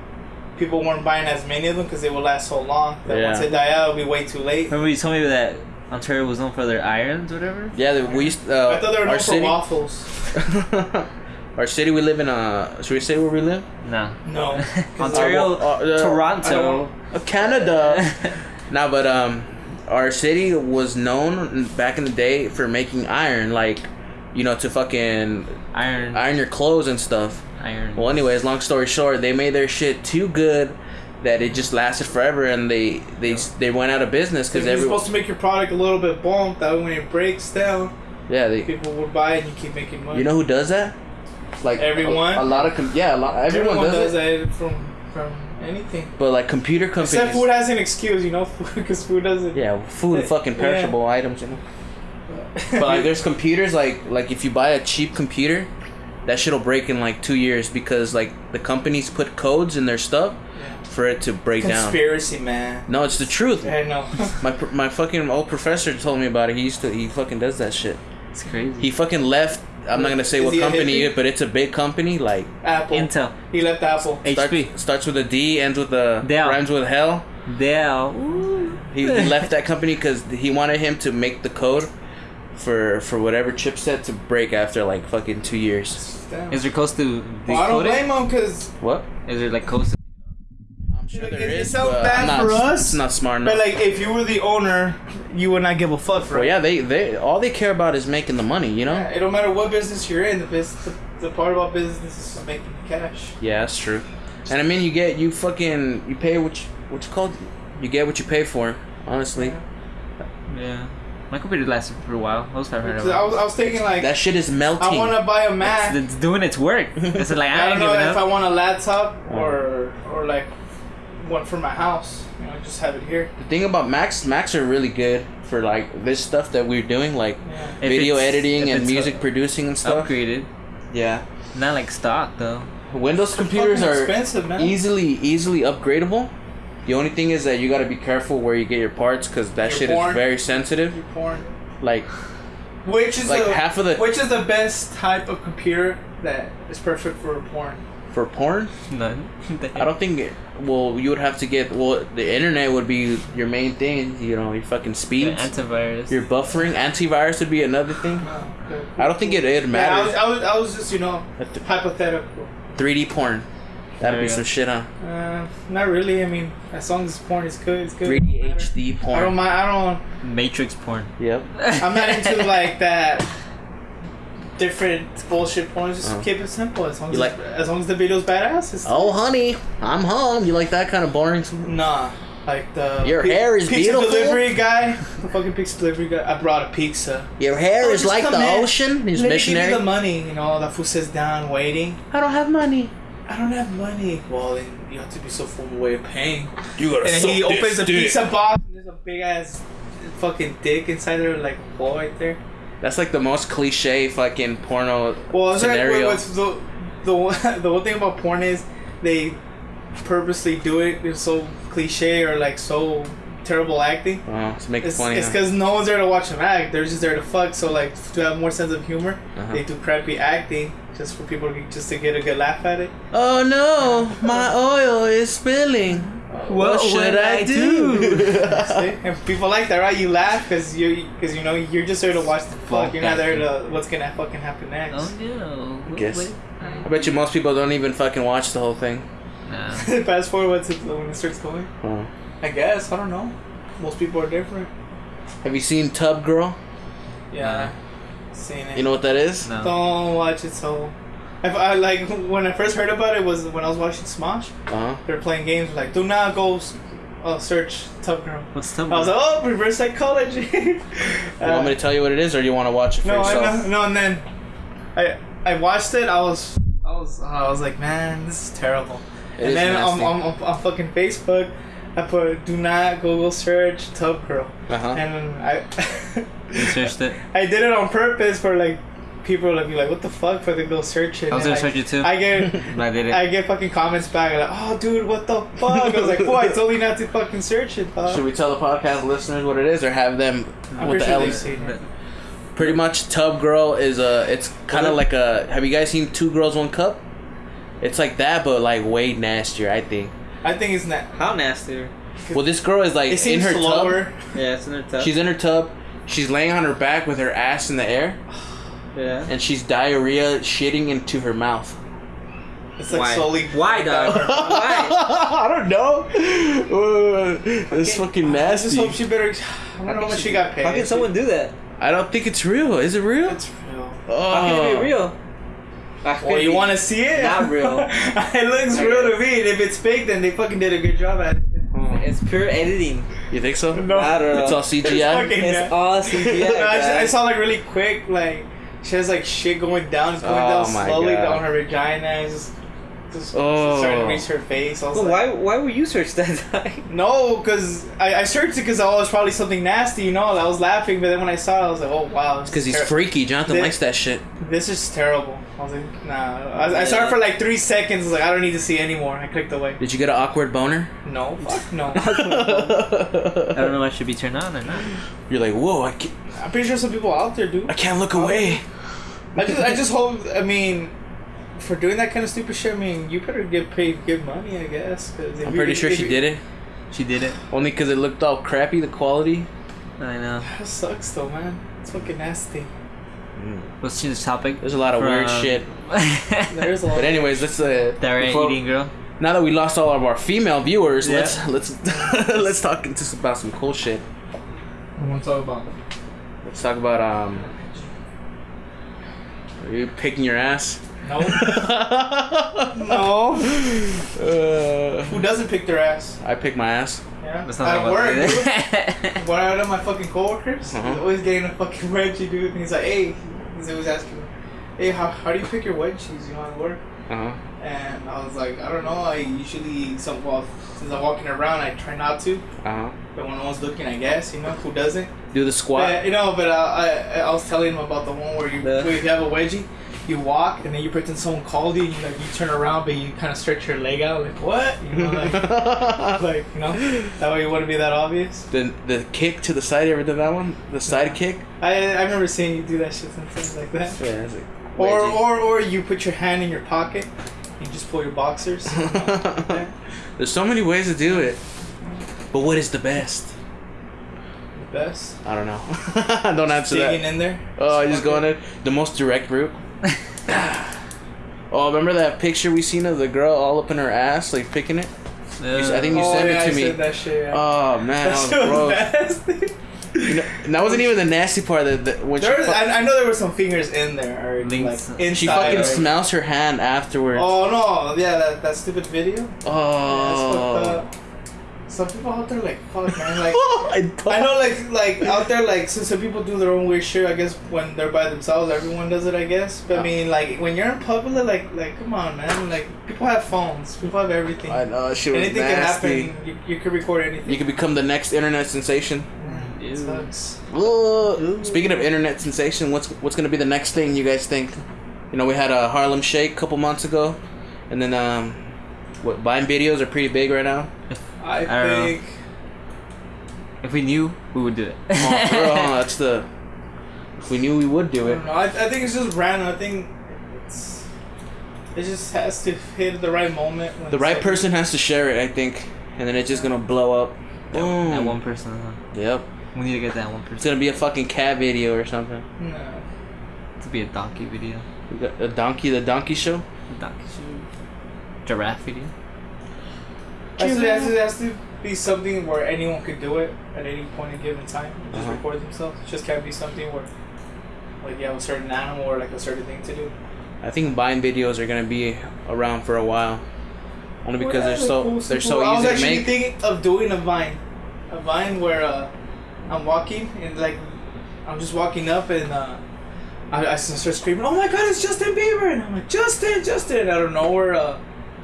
[SPEAKER 3] people weren't buying as many of them because they would last so long. That
[SPEAKER 1] Yeah.
[SPEAKER 3] once they die out, it'll be way too late.
[SPEAKER 2] Remember you told me that Ontario was known for their irons, whatever.
[SPEAKER 1] Yeah, they- we used. Uh,
[SPEAKER 3] I thought they were known
[SPEAKER 1] our
[SPEAKER 3] for waffles.
[SPEAKER 1] our city, we live in. Uh, should we say where we live?
[SPEAKER 2] No.
[SPEAKER 3] No.
[SPEAKER 2] Ontario,
[SPEAKER 1] Uh, uh,
[SPEAKER 2] Toronto.
[SPEAKER 1] Uh, Canada. no, but um, our city was known back in the day for making iron, like, you know, to fucking
[SPEAKER 2] iron.
[SPEAKER 1] iron your clothes and stuff.
[SPEAKER 2] Iron.
[SPEAKER 1] Well, anyways, long story short, they made their shit too good that it just lasted forever, and they they they went out of business
[SPEAKER 3] Because
[SPEAKER 1] because
[SPEAKER 3] you're
[SPEAKER 1] every
[SPEAKER 3] supposed to make your product a little bit bumped. That way when it breaks down,
[SPEAKER 1] yeah they
[SPEAKER 3] people would buy it and you keep making money.
[SPEAKER 1] you know who does that? Like
[SPEAKER 3] Everyone?
[SPEAKER 1] a, a lot of com- yeah a lot everyone, does, it.
[SPEAKER 3] that from from anything.
[SPEAKER 1] But like computer companies.
[SPEAKER 3] Except food has an excuse, you know, because food doesn't.
[SPEAKER 1] Yeah, food and fucking perishable items, you know. But like, there's computers like like if you buy a cheap computer, that shit'll break in like two years because like the companies put codes in their stuff
[SPEAKER 3] Yeah.
[SPEAKER 1] for it to break down.
[SPEAKER 3] Conspiracy, man.
[SPEAKER 1] No, it's the truth.
[SPEAKER 3] I know.
[SPEAKER 1] My my fucking old professor told me about it. He used to he fucking does that shit.
[SPEAKER 2] It's crazy.
[SPEAKER 1] He fucking left. I'm not gonna say
[SPEAKER 3] Is
[SPEAKER 1] what company, it, but it's a big company. Like
[SPEAKER 3] Apple.
[SPEAKER 2] Intel,
[SPEAKER 3] He left Apple.
[SPEAKER 1] start-
[SPEAKER 2] HP,
[SPEAKER 1] starts with a D, ends with a
[SPEAKER 2] Dell.
[SPEAKER 1] rhymes with hell.
[SPEAKER 2] Dell.
[SPEAKER 1] He, he left that company because he wanted him to make the code for for whatever chipset to break after like fucking two years.
[SPEAKER 3] Damn.
[SPEAKER 2] Is there close to
[SPEAKER 3] Well, I don't
[SPEAKER 2] decode it?
[SPEAKER 3] blame him because,
[SPEAKER 1] What?
[SPEAKER 2] Is there like close? To,
[SPEAKER 1] I'm sure
[SPEAKER 3] Like,
[SPEAKER 1] there
[SPEAKER 3] it- it
[SPEAKER 1] is,
[SPEAKER 3] sounds
[SPEAKER 1] but
[SPEAKER 3] bad
[SPEAKER 1] I'm not,
[SPEAKER 3] for us,
[SPEAKER 1] It's not smart enough.
[SPEAKER 3] but like, if you were the owner, you would not give a fuck for
[SPEAKER 1] well,
[SPEAKER 3] it.
[SPEAKER 1] yeah, they they all they care about is making the money, you know.
[SPEAKER 3] Yeah, It don't matter what business you're in. The business, the, the part about business is making cash.
[SPEAKER 1] Yeah, that's true. And I mean, you get you fucking you pay what you, what you called you get what you pay for. Honestly,
[SPEAKER 2] yeah. My computer lasted for a while. That was five hundred.
[SPEAKER 3] So I was, I was thinking like,
[SPEAKER 1] that shit is melting.
[SPEAKER 3] I want to buy a Mac.
[SPEAKER 2] It's, it's doing its work. It's like
[SPEAKER 3] I
[SPEAKER 2] I
[SPEAKER 3] don't know
[SPEAKER 2] giving
[SPEAKER 3] if I want a laptop or or like one for my house. You know, just have it here.
[SPEAKER 1] the thing about Macs, Macs are really good for like this stuff that we're doing, like
[SPEAKER 3] Yeah.
[SPEAKER 1] Video editing and music
[SPEAKER 2] uh,
[SPEAKER 1] producing and stuff.
[SPEAKER 2] Upgraded,
[SPEAKER 1] Yeah,
[SPEAKER 2] not like stock though.
[SPEAKER 1] Windows computers are
[SPEAKER 3] expensive, man.
[SPEAKER 1] easily easily upgradable. The only thing is that you got to be careful where you get your parts because that
[SPEAKER 3] Your
[SPEAKER 1] shit
[SPEAKER 3] porn.
[SPEAKER 1] is very sensitive.
[SPEAKER 3] Your porn.
[SPEAKER 1] Like
[SPEAKER 3] Which is
[SPEAKER 1] like
[SPEAKER 3] the,
[SPEAKER 1] half of the
[SPEAKER 3] which is the best type of computer that is perfect for porn?
[SPEAKER 1] for porn.
[SPEAKER 2] None.
[SPEAKER 1] I don't think. It, well, you would have to get. Well, the internet would be your main thing. You know, your fucking speed.
[SPEAKER 2] antivirus.
[SPEAKER 1] your buffering, antivirus would be another thing.
[SPEAKER 3] Oh, no, good.
[SPEAKER 1] I don't think it it
[SPEAKER 3] Yeah, I was,
[SPEAKER 1] matters.
[SPEAKER 3] I was, I was just, you know,
[SPEAKER 1] At
[SPEAKER 3] hypothetical.
[SPEAKER 1] 3D porn. That'd
[SPEAKER 2] There
[SPEAKER 1] be
[SPEAKER 2] you
[SPEAKER 1] some shit, huh?
[SPEAKER 3] Uh, not really. I mean, as long as porn is good, it's good.
[SPEAKER 1] 3D
[SPEAKER 3] It doesn't matter.
[SPEAKER 1] HD
[SPEAKER 3] I don't mind. I don't.
[SPEAKER 2] Matrix porn.
[SPEAKER 1] Yep.
[SPEAKER 3] I'm not into like that different bullshit porn. Just
[SPEAKER 1] Uh-huh.
[SPEAKER 3] keep it simple. As long as
[SPEAKER 1] like-
[SPEAKER 3] as long as the video's badass. It's,
[SPEAKER 1] Oh, honey, I'm home. You like that kind of boring?
[SPEAKER 3] Nah, like the
[SPEAKER 1] Your hair is
[SPEAKER 3] pizza
[SPEAKER 1] beautiful.
[SPEAKER 3] delivery guy, the fucking pizza delivery guy. I brought a pizza.
[SPEAKER 1] Your hair
[SPEAKER 3] Oh,
[SPEAKER 1] is like
[SPEAKER 3] come
[SPEAKER 1] the
[SPEAKER 3] in.
[SPEAKER 1] ocean. He's
[SPEAKER 3] Let me
[SPEAKER 1] missionary.
[SPEAKER 3] give you the money. You know, The fool sits down waiting.
[SPEAKER 1] I don't have money.
[SPEAKER 3] I don't have money. Well, then you have to be so formal way of paying.
[SPEAKER 1] You gotta
[SPEAKER 3] And then he
[SPEAKER 1] suck this
[SPEAKER 3] opens the
[SPEAKER 1] dick.
[SPEAKER 3] pizza box and there's a big ass fucking dick inside there, like a ball right there.
[SPEAKER 1] That's like the most cliche fucking porno
[SPEAKER 3] Well, it's like
[SPEAKER 1] scenario.
[SPEAKER 3] with, with the the one, the one thing about porn is they purposely do it. It's so cliche or like so terrible acting.
[SPEAKER 1] oh, to make it
[SPEAKER 3] It's
[SPEAKER 1] funny.
[SPEAKER 3] it's
[SPEAKER 1] huh?
[SPEAKER 3] because no one's there to watch them act. They're just there to fuck. So like to have more sense of humor,
[SPEAKER 1] Uh-huh.
[SPEAKER 3] they do crappy acting just for people to just to get a good laugh at it.
[SPEAKER 1] Oh no, my oil is spilling. What, should I,
[SPEAKER 2] I
[SPEAKER 1] do?
[SPEAKER 3] See? and people like that, right? You laugh because you because you know you're just there to watch the fuck.
[SPEAKER 2] Fuck
[SPEAKER 3] You're not there to what's gonna fucking happen next.
[SPEAKER 2] Oh no. What-
[SPEAKER 1] Guess.
[SPEAKER 2] what-
[SPEAKER 1] I bet you most people don't even fucking watch the whole thing.
[SPEAKER 2] Nah.
[SPEAKER 3] Fast forward to when it starts going.
[SPEAKER 1] Oh.
[SPEAKER 3] I guess I don't know. Most people are different.
[SPEAKER 1] Have you seen Tub Girl?
[SPEAKER 3] Yeah, seen it.
[SPEAKER 1] You know what that is?
[SPEAKER 2] No.
[SPEAKER 3] Don't watch it. So, if I like when I first heard about it was when I was watching Smosh.
[SPEAKER 1] Uh huh.
[SPEAKER 3] They were playing games like do not go s- uh, search Tub Girl.
[SPEAKER 2] What's Tub Girl?
[SPEAKER 3] I was like, oh, reverse psychology.
[SPEAKER 1] You want me to tell you what it is, or do you want to watch it for
[SPEAKER 3] no,
[SPEAKER 1] yourself?
[SPEAKER 3] know, no, and then I I watched it. I was I was I was like, man, this is terrible.
[SPEAKER 1] It
[SPEAKER 3] and
[SPEAKER 1] is
[SPEAKER 3] then
[SPEAKER 1] nasty.
[SPEAKER 3] on, on, on fucking Facebook, I put do not Google search Tub Girl,
[SPEAKER 1] Uh-huh.
[SPEAKER 3] and I
[SPEAKER 2] You searched it.
[SPEAKER 3] I did it on purpose for like people to be like, what the fuck, for they go search it.
[SPEAKER 2] I was gonna
[SPEAKER 3] like,
[SPEAKER 2] search it too.
[SPEAKER 3] I get.
[SPEAKER 2] I did it.
[SPEAKER 3] I get fucking comments back like, oh dude, what the fuck? I was like, oh, I told you not to fucking search it.
[SPEAKER 1] Should we tell the podcast listeners what it is, or have them
[SPEAKER 3] I'm
[SPEAKER 1] with
[SPEAKER 3] pretty
[SPEAKER 1] the
[SPEAKER 3] sure
[SPEAKER 1] L?
[SPEAKER 3] seen it.
[SPEAKER 1] Pretty much, Tub Girl is a. It's kind of like a. Have you guys seen Two Girls One Cup? It's like that, but like way nastier, I think.
[SPEAKER 3] I think it's not.
[SPEAKER 2] How nasty?
[SPEAKER 1] Well, this girl is like
[SPEAKER 3] It
[SPEAKER 1] in her
[SPEAKER 3] slower.
[SPEAKER 1] tub.
[SPEAKER 2] Yeah, it's in her tub.
[SPEAKER 1] She's in her tub. She's laying on her back with her ass in the air,
[SPEAKER 2] yeah.
[SPEAKER 1] and she's diarrhea shitting into her mouth.
[SPEAKER 3] It's like
[SPEAKER 2] Why?
[SPEAKER 3] slowly.
[SPEAKER 2] Why, dog? Why?
[SPEAKER 1] I don't know. Uh, it's fucking
[SPEAKER 3] I just hope she better. I don't know how much she got paid.
[SPEAKER 2] How can someone do that?
[SPEAKER 1] I don't think it's real. Is it real?
[SPEAKER 3] It's real.
[SPEAKER 1] Oh.
[SPEAKER 2] How can it be real? How
[SPEAKER 3] Well, you want to see it?
[SPEAKER 2] Not real.
[SPEAKER 3] it looks real to me. And if it's fake, then they fucking did a good job at it.
[SPEAKER 1] Oh.
[SPEAKER 2] It's pure editing.
[SPEAKER 1] You think so?
[SPEAKER 3] No.
[SPEAKER 2] I don't know.
[SPEAKER 1] It's all CGI.
[SPEAKER 3] fucking-
[SPEAKER 2] It's all CGI.
[SPEAKER 3] No, I, just- I saw like really quick, like she has like shit going down, it's going
[SPEAKER 1] Oh
[SPEAKER 3] down
[SPEAKER 1] my
[SPEAKER 3] slowly
[SPEAKER 1] God.
[SPEAKER 3] down her vagina. It's just just
[SPEAKER 1] Oh.
[SPEAKER 3] started to reach her face. I was
[SPEAKER 2] Well,
[SPEAKER 3] like,
[SPEAKER 2] why why would you search that?
[SPEAKER 3] No, because I, I searched it because I was probably something nasty, you know. I was laughing, but then when I saw it, I was like, oh wow, this
[SPEAKER 1] Because he's
[SPEAKER 3] ter-
[SPEAKER 1] freaky. Jonathan
[SPEAKER 3] Thi-
[SPEAKER 1] likes that shit.
[SPEAKER 3] This is terrible. I was like, nah. I, I saw it for like three seconds. I was like, I don't need to see anymore. I clicked away.
[SPEAKER 1] Did you get an awkward boner?
[SPEAKER 3] No, fuck no.
[SPEAKER 2] I don't know if I should be turned on or not.
[SPEAKER 1] You're like, whoa, I can't,
[SPEAKER 3] I'm pretty sure some people out there do.
[SPEAKER 1] I can't look away.
[SPEAKER 3] I just, I just hope. I mean, for doing that kind of stupid shit, I mean, you better get paid good money, I guess. Cause
[SPEAKER 1] I'm pretty sure she
[SPEAKER 3] you-
[SPEAKER 1] did it.
[SPEAKER 2] She did it.
[SPEAKER 1] Only because it looked all crappy, the quality.
[SPEAKER 2] I know.
[SPEAKER 3] That sucks though, man. It's fucking nasty.
[SPEAKER 2] Let's change the topic.
[SPEAKER 1] There's a lot of weird
[SPEAKER 2] from-
[SPEAKER 1] shit.
[SPEAKER 3] There's a lot.
[SPEAKER 1] But anyways, let's uh,
[SPEAKER 2] Diarrhea
[SPEAKER 1] before-
[SPEAKER 2] eating girl.
[SPEAKER 1] now that we lost all of our female viewers,
[SPEAKER 2] Yeah.
[SPEAKER 1] let's let's let's talk into some- about some cool shit.
[SPEAKER 3] I want to talk about.
[SPEAKER 1] Let's talk about um. Are you picking your ass?
[SPEAKER 3] No. no.
[SPEAKER 1] Uh,
[SPEAKER 3] Who doesn't pick their ass?
[SPEAKER 1] I pick my ass.
[SPEAKER 3] Yeah.
[SPEAKER 2] Let's not
[SPEAKER 3] At
[SPEAKER 2] talk about
[SPEAKER 3] work, dude.
[SPEAKER 2] that.
[SPEAKER 3] One of my fucking coworkers,
[SPEAKER 1] Uh-huh.
[SPEAKER 3] he's always getting a fucking wedgie, dude. And he's like, hey, he's always asking me, hey, how, how do you pick your wedgies, you know, at work?
[SPEAKER 1] Uh huh.
[SPEAKER 3] And I was like, I don't know. I usually, some well, since I'm walking around, I try not to.
[SPEAKER 1] Uh huh.
[SPEAKER 3] But when no one's looking, I guess, you know, who doesn't?
[SPEAKER 1] Do the squat.
[SPEAKER 3] But, you know, but uh, I, I was telling him about the one where you,
[SPEAKER 2] Yeah.
[SPEAKER 3] where you have a wedgie, you walk, and then you pretend someone called you, and you, like, you turn around, but you kind of stretch your leg out, like, what? You know, like, like you know, that way it wouldn't be that obvious.
[SPEAKER 1] the the kick to the side. You ever did that one? The side kick.
[SPEAKER 3] I I've never seen you do that shit sometimes like that.
[SPEAKER 1] Yeah. Like
[SPEAKER 3] Or or or you put your hand in your pocket, you just pull your boxers. Yeah.
[SPEAKER 1] There's so many ways to do it. But what is the best?
[SPEAKER 3] The best.
[SPEAKER 1] I don't know. don't answer
[SPEAKER 3] Digging
[SPEAKER 1] that.
[SPEAKER 3] in there.
[SPEAKER 1] Oh, I just going in the most direct route. oh, remember that picture we seen of the girl all up in her ass, like picking it? I think you
[SPEAKER 3] oh,
[SPEAKER 1] sent it
[SPEAKER 3] oh,
[SPEAKER 1] to
[SPEAKER 3] I
[SPEAKER 1] me.
[SPEAKER 3] Said that shit. Yeah.
[SPEAKER 1] Oh man,
[SPEAKER 3] that
[SPEAKER 1] that was
[SPEAKER 3] shit was
[SPEAKER 1] gross.
[SPEAKER 3] nasty.
[SPEAKER 1] You know, and that wasn't even the nasty part. That, that when she,
[SPEAKER 3] There was,
[SPEAKER 1] fu-
[SPEAKER 3] I, I know there were some fingers in there already,
[SPEAKER 2] Links.
[SPEAKER 3] like inside.
[SPEAKER 1] she fucking
[SPEAKER 3] already.
[SPEAKER 1] smells her hand afterwards.
[SPEAKER 3] Oh no! Yeah, that, that stupid video.
[SPEAKER 1] Oh.
[SPEAKER 3] fucked up. Some people out there like fuck man, like
[SPEAKER 1] I,
[SPEAKER 3] I know like like out there like so some people do their own weird shit. I guess when they're by themselves, everyone does it. I guess, but I mean like when you're in public, like like come on man, like people have phones, people have everything.
[SPEAKER 1] I know she was
[SPEAKER 3] Anything
[SPEAKER 1] nasty.
[SPEAKER 3] can happen. You, you can record anything.
[SPEAKER 1] You could become the next internet sensation.
[SPEAKER 3] Mm,
[SPEAKER 2] Ew.
[SPEAKER 3] sucks.
[SPEAKER 1] Speaking of internet sensation, what's what's gonna be the next thing you guys think? You know, we had a Harlem Shake a couple months ago, and then um, what Vine videos are pretty big right now.
[SPEAKER 3] I,
[SPEAKER 2] I don't know.
[SPEAKER 3] think.
[SPEAKER 2] If we knew, we would do it.
[SPEAKER 1] Oh, for that's the. If we knew we would do it.
[SPEAKER 3] don't. I, I think it's just random. I think it's. It just has to hit the right moment. when
[SPEAKER 1] The right
[SPEAKER 3] like-
[SPEAKER 1] person has to share it, I think, and then it's just gonna blow up. Boom.
[SPEAKER 2] that one person. Huh?
[SPEAKER 1] Yep.
[SPEAKER 2] We need to get that one person.
[SPEAKER 1] It's gonna be a fucking cat video or something.
[SPEAKER 3] No.
[SPEAKER 2] to be a donkey video.
[SPEAKER 1] We got a donkey, the donkey show.
[SPEAKER 2] A donkey show. Giraffe video.
[SPEAKER 3] Has to, has, to, has to be something where anyone could do it at any point in given time. Just
[SPEAKER 1] Uh-huh.
[SPEAKER 3] record themselves. It just can't be something where, like, you have a certain animal or like a certain thing to do.
[SPEAKER 1] I think Vine videos are gonna be around for a while, only because
[SPEAKER 3] Well,
[SPEAKER 1] they're so
[SPEAKER 3] cool,
[SPEAKER 1] they're so
[SPEAKER 3] I was
[SPEAKER 1] easy to
[SPEAKER 3] actually
[SPEAKER 1] make.
[SPEAKER 3] thinking of doing a vine, a vine where uh, I'm walking and like I'm just walking up and uh, I, I start screaming, "Oh my God, it's Justin Bieber!" And I'm like, "Justin, Justin!" Out of nowhere, uh,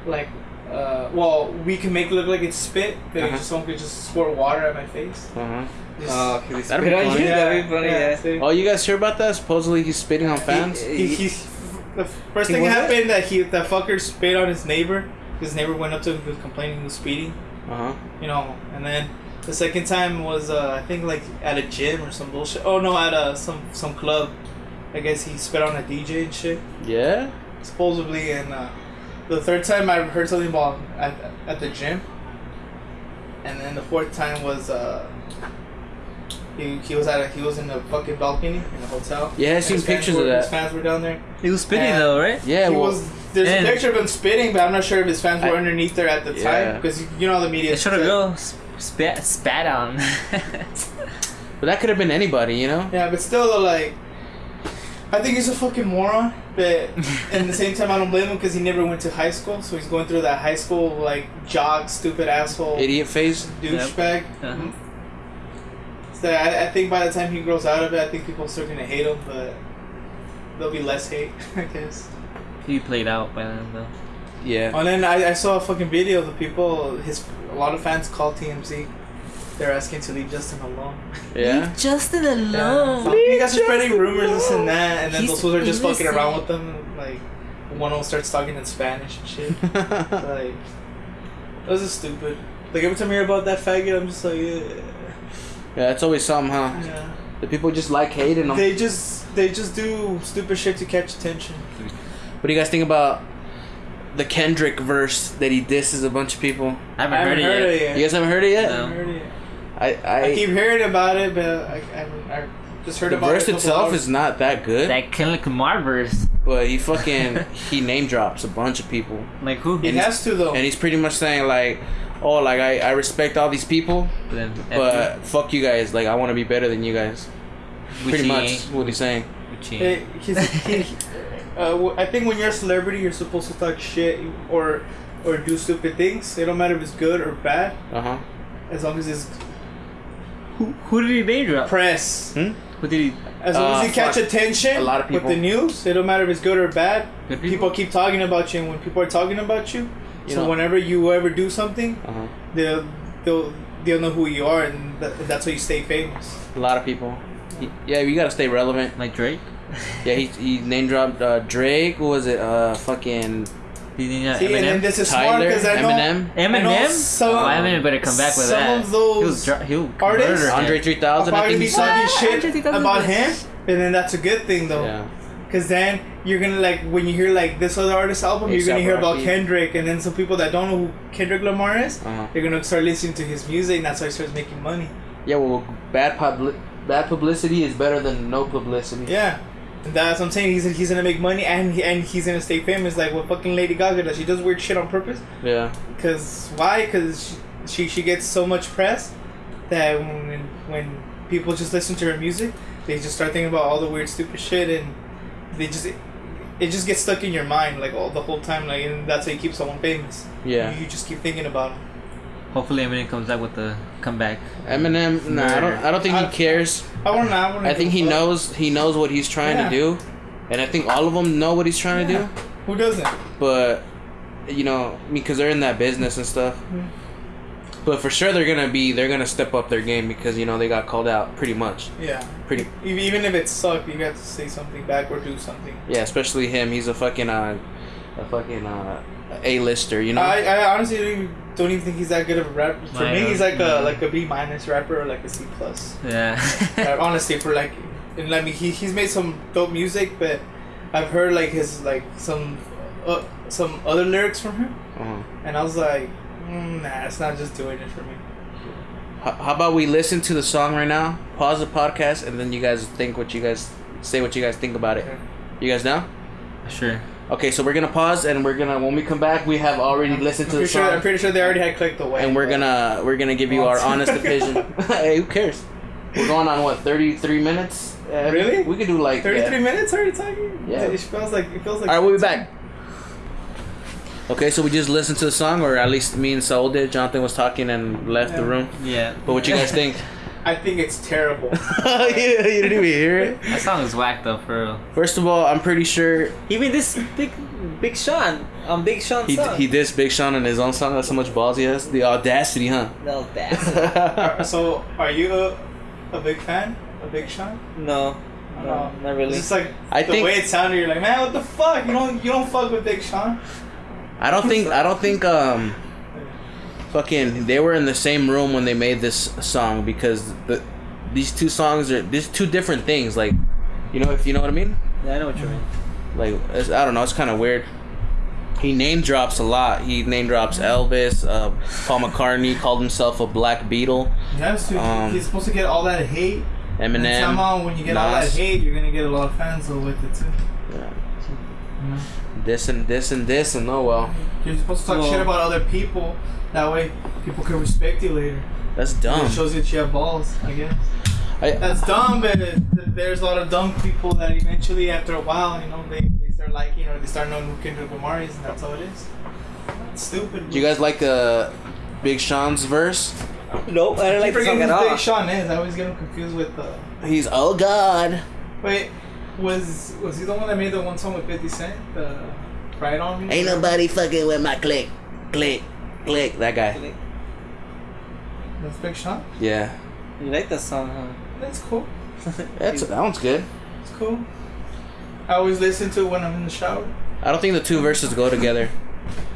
[SPEAKER 3] like, uh, well, we can make it look like it's spit, but
[SPEAKER 1] Uh-huh.
[SPEAKER 3] someone could just squirt water at my face.
[SPEAKER 1] Uh-huh.
[SPEAKER 3] Just-
[SPEAKER 2] okay.
[SPEAKER 1] That'd be funny.
[SPEAKER 2] That'd be funny. Yeah.
[SPEAKER 3] see?
[SPEAKER 1] Oh, you guys hear about that? Supposedly he's spitting on fans.
[SPEAKER 3] He, he, he, the first
[SPEAKER 2] He
[SPEAKER 3] thing
[SPEAKER 2] was it?
[SPEAKER 3] happened that he that fucker spit on his neighbor. His neighbor went up to him, he was complaining he was speeding.
[SPEAKER 1] Uh huh.
[SPEAKER 3] you know, and then the second time was uh, I think like at a gym or some bullshit. Oh no, at a some some club. I guess he spit on a DJ and shit,
[SPEAKER 1] Yeah.
[SPEAKER 3] supposedly. And uh, the third time I heard something about at at the gym, and then the fourth time was uh. He, he was at a, he was in the fucking balcony in the hotel.
[SPEAKER 1] Yeah, I seen pictures
[SPEAKER 3] were-
[SPEAKER 1] of that.
[SPEAKER 3] His fans were down there.
[SPEAKER 2] He was spitting
[SPEAKER 3] And-
[SPEAKER 2] though, right?
[SPEAKER 1] Yeah.
[SPEAKER 3] he
[SPEAKER 1] well,
[SPEAKER 3] was. There's
[SPEAKER 2] and-
[SPEAKER 3] a picture of him spitting, but I'm not sure if his fans were
[SPEAKER 1] I-
[SPEAKER 3] underneath there at the
[SPEAKER 1] Yeah.
[SPEAKER 3] time because you know the media.
[SPEAKER 2] They should have go spat spat on.
[SPEAKER 1] but that could have been anybody, you know.
[SPEAKER 3] Yeah, but still, like, I think he's a fucking moron. But at the same time, I don't blame him because he never went to high school, so he's going through that high school like jock, stupid asshole,
[SPEAKER 1] Idiot face.
[SPEAKER 3] douchebag.
[SPEAKER 2] Uh-huh.
[SPEAKER 3] So I, I think by the time he grows out of it, I think people are still gonna hate him, but there'll be less hate, I guess.
[SPEAKER 2] he played out by then though.
[SPEAKER 1] Yeah.
[SPEAKER 3] And then I, I saw a fucking video of the people. His a lot of fans call TMZ. They're asking to leave Justin alone.
[SPEAKER 1] Yeah.
[SPEAKER 2] Leave Justin
[SPEAKER 3] Yeah.
[SPEAKER 2] alone.
[SPEAKER 3] So you guys are spreading rumors this and that, and then
[SPEAKER 2] He's
[SPEAKER 3] those fools are just fucking around with them. Like one of them starts talking in Spanish and shit. like those are stupid. Like every time I hear about that faggot, I'm just like, yeah.
[SPEAKER 1] Yeah, it's always something, huh?
[SPEAKER 3] yeah.
[SPEAKER 1] The people just like hating them.
[SPEAKER 3] They just they just do stupid shit to catch attention.
[SPEAKER 1] What do you guys think about the Kendrick verse that he disses a bunch of people?
[SPEAKER 2] I haven't, heard, it yet.
[SPEAKER 1] You guys haven't heard it yet?
[SPEAKER 2] No.
[SPEAKER 3] I haven't heard it.
[SPEAKER 1] I, I,
[SPEAKER 3] I keep hearing about it, but I, I, I just heard
[SPEAKER 1] the
[SPEAKER 3] about
[SPEAKER 1] verse
[SPEAKER 3] it. a
[SPEAKER 1] itself
[SPEAKER 3] hours.
[SPEAKER 1] is not that good,
[SPEAKER 2] That Kendrick Lamar verse.
[SPEAKER 1] but he fucking he name drops a bunch of people,
[SPEAKER 2] Like who?
[SPEAKER 3] He has to though.
[SPEAKER 1] and he's pretty much saying like, oh, like I, I respect all these people,
[SPEAKER 2] Then
[SPEAKER 1] but fuck you guys, like I want to be better than you guys. Pretty much what he's saying.
[SPEAKER 3] Hey, he, uh, w- I think when you're a celebrity, you're supposed to talk shit or or do stupid things. It don't matter if it's good or bad,
[SPEAKER 1] Uh huh.
[SPEAKER 3] as long as it's
[SPEAKER 2] Who, who did he name drop?
[SPEAKER 3] press.
[SPEAKER 1] Hmm?
[SPEAKER 2] Who did he?
[SPEAKER 3] As long
[SPEAKER 1] Uh,
[SPEAKER 3] as you catch
[SPEAKER 1] fuck.
[SPEAKER 3] attention
[SPEAKER 1] A lot of people.
[SPEAKER 3] with the news, it don't matter if it's good or bad.
[SPEAKER 2] Good
[SPEAKER 3] People?
[SPEAKER 2] people?
[SPEAKER 3] keep talking about you, and when people are talking about you,
[SPEAKER 1] You
[SPEAKER 3] so
[SPEAKER 1] know-
[SPEAKER 3] whenever you ever do something,
[SPEAKER 1] Uh huh.
[SPEAKER 3] they'll they'll they'll know who you are, and that, that's how you stay famous.
[SPEAKER 1] A lot of people. Yeah, you gotta stay relevant.
[SPEAKER 2] Like Drake?
[SPEAKER 1] Yeah, he, he name dropped uh, Drake. What was it? Uh, fucking
[SPEAKER 2] Did he not
[SPEAKER 3] See, and then
[SPEAKER 2] Eminem?
[SPEAKER 3] this is smart
[SPEAKER 1] Tyler,
[SPEAKER 3] because I know
[SPEAKER 1] Eminem,
[SPEAKER 3] I know
[SPEAKER 2] Eminem?
[SPEAKER 3] some-
[SPEAKER 2] oh, Eminem better come back with
[SPEAKER 3] some
[SPEAKER 2] that.
[SPEAKER 3] of those
[SPEAKER 2] he was dr- he'll
[SPEAKER 3] artists-
[SPEAKER 2] murder him.
[SPEAKER 1] Andre three
[SPEAKER 3] I'll
[SPEAKER 1] thousand. I
[SPEAKER 3] probably
[SPEAKER 1] think
[SPEAKER 3] be
[SPEAKER 1] he's
[SPEAKER 3] talking shit about him, and then that's a good thing though.
[SPEAKER 1] yeah.
[SPEAKER 3] Cause then you're gonna like when you hear like this other artist album, you're gonna hear about Kendrick, and then some people that don't know who Kendrick Lamar is,
[SPEAKER 1] Uh-huh.
[SPEAKER 3] they're gonna start listening to his music, and that's how he starts making money.
[SPEAKER 1] Yeah, well, bad publi- bad publicity is better than no publicity.
[SPEAKER 3] Yeah, and that's what I'm saying. He's he's gonna make money, and he, and he's gonna stay famous. Like what fucking Lady Gaga does. She does weird shit on purpose.
[SPEAKER 1] Yeah.
[SPEAKER 3] Cause why? Cause she she gets so much press that when when people just listen to her music, they just start thinking about all the weird stupid shit, and they just it just gets stuck in your mind like all the whole time. Like and that's how you keep someone famous.
[SPEAKER 1] Yeah.
[SPEAKER 3] You, you just keep thinking about them.
[SPEAKER 2] Hopefully Eminem comes back with the comeback.
[SPEAKER 1] Eminem, nah, I don't. I don't think he cares.
[SPEAKER 3] I want to. I, wanna
[SPEAKER 1] I think he
[SPEAKER 3] give a fuck.
[SPEAKER 1] knows. He knows what he's trying
[SPEAKER 3] Yeah.
[SPEAKER 1] to do, and I think all of them know what he's trying to do.
[SPEAKER 3] Who doesn't?
[SPEAKER 1] But you know, because they're in that business and stuff. But for sure, they're gonna be. They're gonna step up their game because you know they got called out pretty much.
[SPEAKER 3] Yeah.
[SPEAKER 1] Pretty.
[SPEAKER 3] Even even if it sucked, you got to say something back or do something.
[SPEAKER 1] Yeah, especially him. He's a fucking uh, a fucking uh, a-lister. You know.
[SPEAKER 3] I, I honestly don't even, don't even think he's that good of a rapper. For
[SPEAKER 2] I
[SPEAKER 3] me,
[SPEAKER 2] know.
[SPEAKER 3] he's like
[SPEAKER 2] Yeah.
[SPEAKER 3] a like a B minus rapper or like a C plus.
[SPEAKER 2] Yeah.
[SPEAKER 3] Uh, honestly, for like, and let me he, he's made some dope music, but I've heard like his like some uh, some other lyrics from him,
[SPEAKER 1] uh-huh.
[SPEAKER 3] and I was like, mm, nah, it's not just doing it for me.
[SPEAKER 1] How, how about we listen to the song right now? Pause the podcast, and then you guys think what you guys say. What you guys think about it.
[SPEAKER 3] Okay.
[SPEAKER 1] You guys know?
[SPEAKER 2] sure.
[SPEAKER 1] Okay, so we're gonna pause, and we're gonna when we come back, we have already listened to the
[SPEAKER 3] pretty sure. I'm pretty sure they already had clicked away.
[SPEAKER 1] and we're gonna we're gonna give you our honest opinion. hey, who cares? We're going on what thirty three minutes? Uh,
[SPEAKER 3] Really?
[SPEAKER 1] We could do like
[SPEAKER 3] Thirty three
[SPEAKER 1] yeah.
[SPEAKER 3] minutes already talking.
[SPEAKER 1] Yeah.
[SPEAKER 3] It feels like it feels like.
[SPEAKER 1] All right, we'll be back. Okay, so we just listened to the song, or at least me and Saul did. Jonathan was talking and left the room.
[SPEAKER 2] Yeah.
[SPEAKER 1] But what you guys think?
[SPEAKER 3] I think it's terrible.
[SPEAKER 1] yeah, you didn't even hear it.
[SPEAKER 2] That song is whack though, for real.
[SPEAKER 1] First of all, I'm pretty sure
[SPEAKER 4] Even this big Big Sean on Big Sean
[SPEAKER 1] he
[SPEAKER 4] song.
[SPEAKER 1] he dissed Big Sean in his own song. That's how much balls he has. The audacity, huh?
[SPEAKER 4] no, that's
[SPEAKER 3] Uh, so, are you a, a big fan of Big Sean?
[SPEAKER 4] no, no,
[SPEAKER 3] No.
[SPEAKER 4] not really.
[SPEAKER 3] It's like
[SPEAKER 1] I
[SPEAKER 3] the
[SPEAKER 1] think-
[SPEAKER 3] way it sounded. You're like, man, what the fuck? You don't you don't fuck with Big Sean?
[SPEAKER 1] I don't think I don't think um fucking they were in the same room when they made this song because the these two songs are these two different things like you know if you know what I mean
[SPEAKER 4] yeah, I know what you mean.
[SPEAKER 1] like it's, I don't know it's kind of weird. He name drops a lot. He name drops Elvis, uh, Paul McCartney called himself a Black Beetle,
[SPEAKER 3] He has.
[SPEAKER 1] Um,
[SPEAKER 3] he's supposed to get all that hate. And
[SPEAKER 1] Eminem.
[SPEAKER 3] somehow, when you get all that
[SPEAKER 1] Nas.
[SPEAKER 3] hate, you're gonna get a lot of fans with it too.
[SPEAKER 1] Yeah.
[SPEAKER 3] You know?
[SPEAKER 1] This and this and this and oh well,
[SPEAKER 3] You're supposed to talk
[SPEAKER 4] Well-
[SPEAKER 3] shit about other people. That way, people can respect you later.
[SPEAKER 1] that's
[SPEAKER 3] It
[SPEAKER 1] dumb.
[SPEAKER 3] shows that you have balls. I guess.
[SPEAKER 1] I,
[SPEAKER 3] That's dumb, but there's a lot of dumb people that eventually, after a while, you know, they, they start liking or they start knowing who Kendrick Lamar is, and that's how it is. It's stupid.
[SPEAKER 1] do you guys like uh, Big Sean's verse?
[SPEAKER 4] Nope, I don't like the song at all.
[SPEAKER 3] Big Sean is. I always get him confused with. Uh,
[SPEAKER 1] He's oh god.
[SPEAKER 3] wait, was was he the one that made the one song with Fifty Cent? The Pride on me.
[SPEAKER 1] Ain't nobody fucking with my click, click, click. That guy.
[SPEAKER 3] That's Big Sean.
[SPEAKER 1] Yeah,
[SPEAKER 4] You like that song, huh?
[SPEAKER 3] That's cool.
[SPEAKER 1] that's that one's good.
[SPEAKER 3] It's cool. I always listen to it when I'm in the shower.
[SPEAKER 1] I don't think the two verses go together,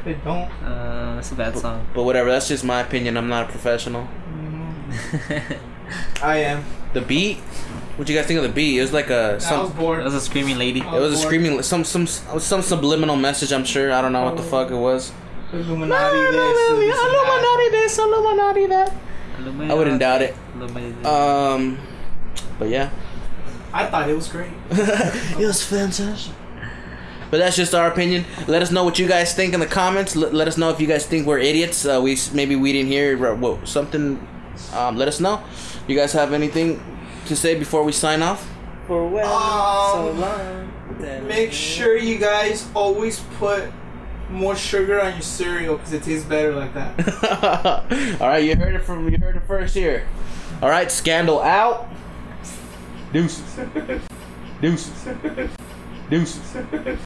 [SPEAKER 3] They don't.
[SPEAKER 2] Uh, that's a bad song.
[SPEAKER 1] but whatever. That's just my opinion. I'm not a professional.
[SPEAKER 3] I am.
[SPEAKER 1] The beat. What you guys think of the beat? It was like a
[SPEAKER 3] I was
[SPEAKER 1] some.
[SPEAKER 2] that
[SPEAKER 3] bored.
[SPEAKER 2] was a screaming lady.
[SPEAKER 1] It was a screaming some some some subliminal message. I'm sure. I don't know what the fuck it was.
[SPEAKER 3] Illuminati this. this and that.
[SPEAKER 1] this, Illuminati that. I wouldn't doubt it.
[SPEAKER 2] Illuminati.
[SPEAKER 1] Um, but yeah,
[SPEAKER 3] I thought it was great.
[SPEAKER 1] it was fantastic. But that's just our opinion. Let us know what you guys think in the comments. Let, let us know if you guys think we're idiots. Uh, we maybe we didn't hear uh, what, something. Um, let us know. You guys have anything to say before we sign off?
[SPEAKER 4] For well, so
[SPEAKER 3] Um,
[SPEAKER 4] long.
[SPEAKER 3] Make sure you guys always put more sugar on your cereal because it tastes better like that.
[SPEAKER 1] All right, you heard it from you heard it first here. All right, scandal out. Deuces. Deuces. Deuces.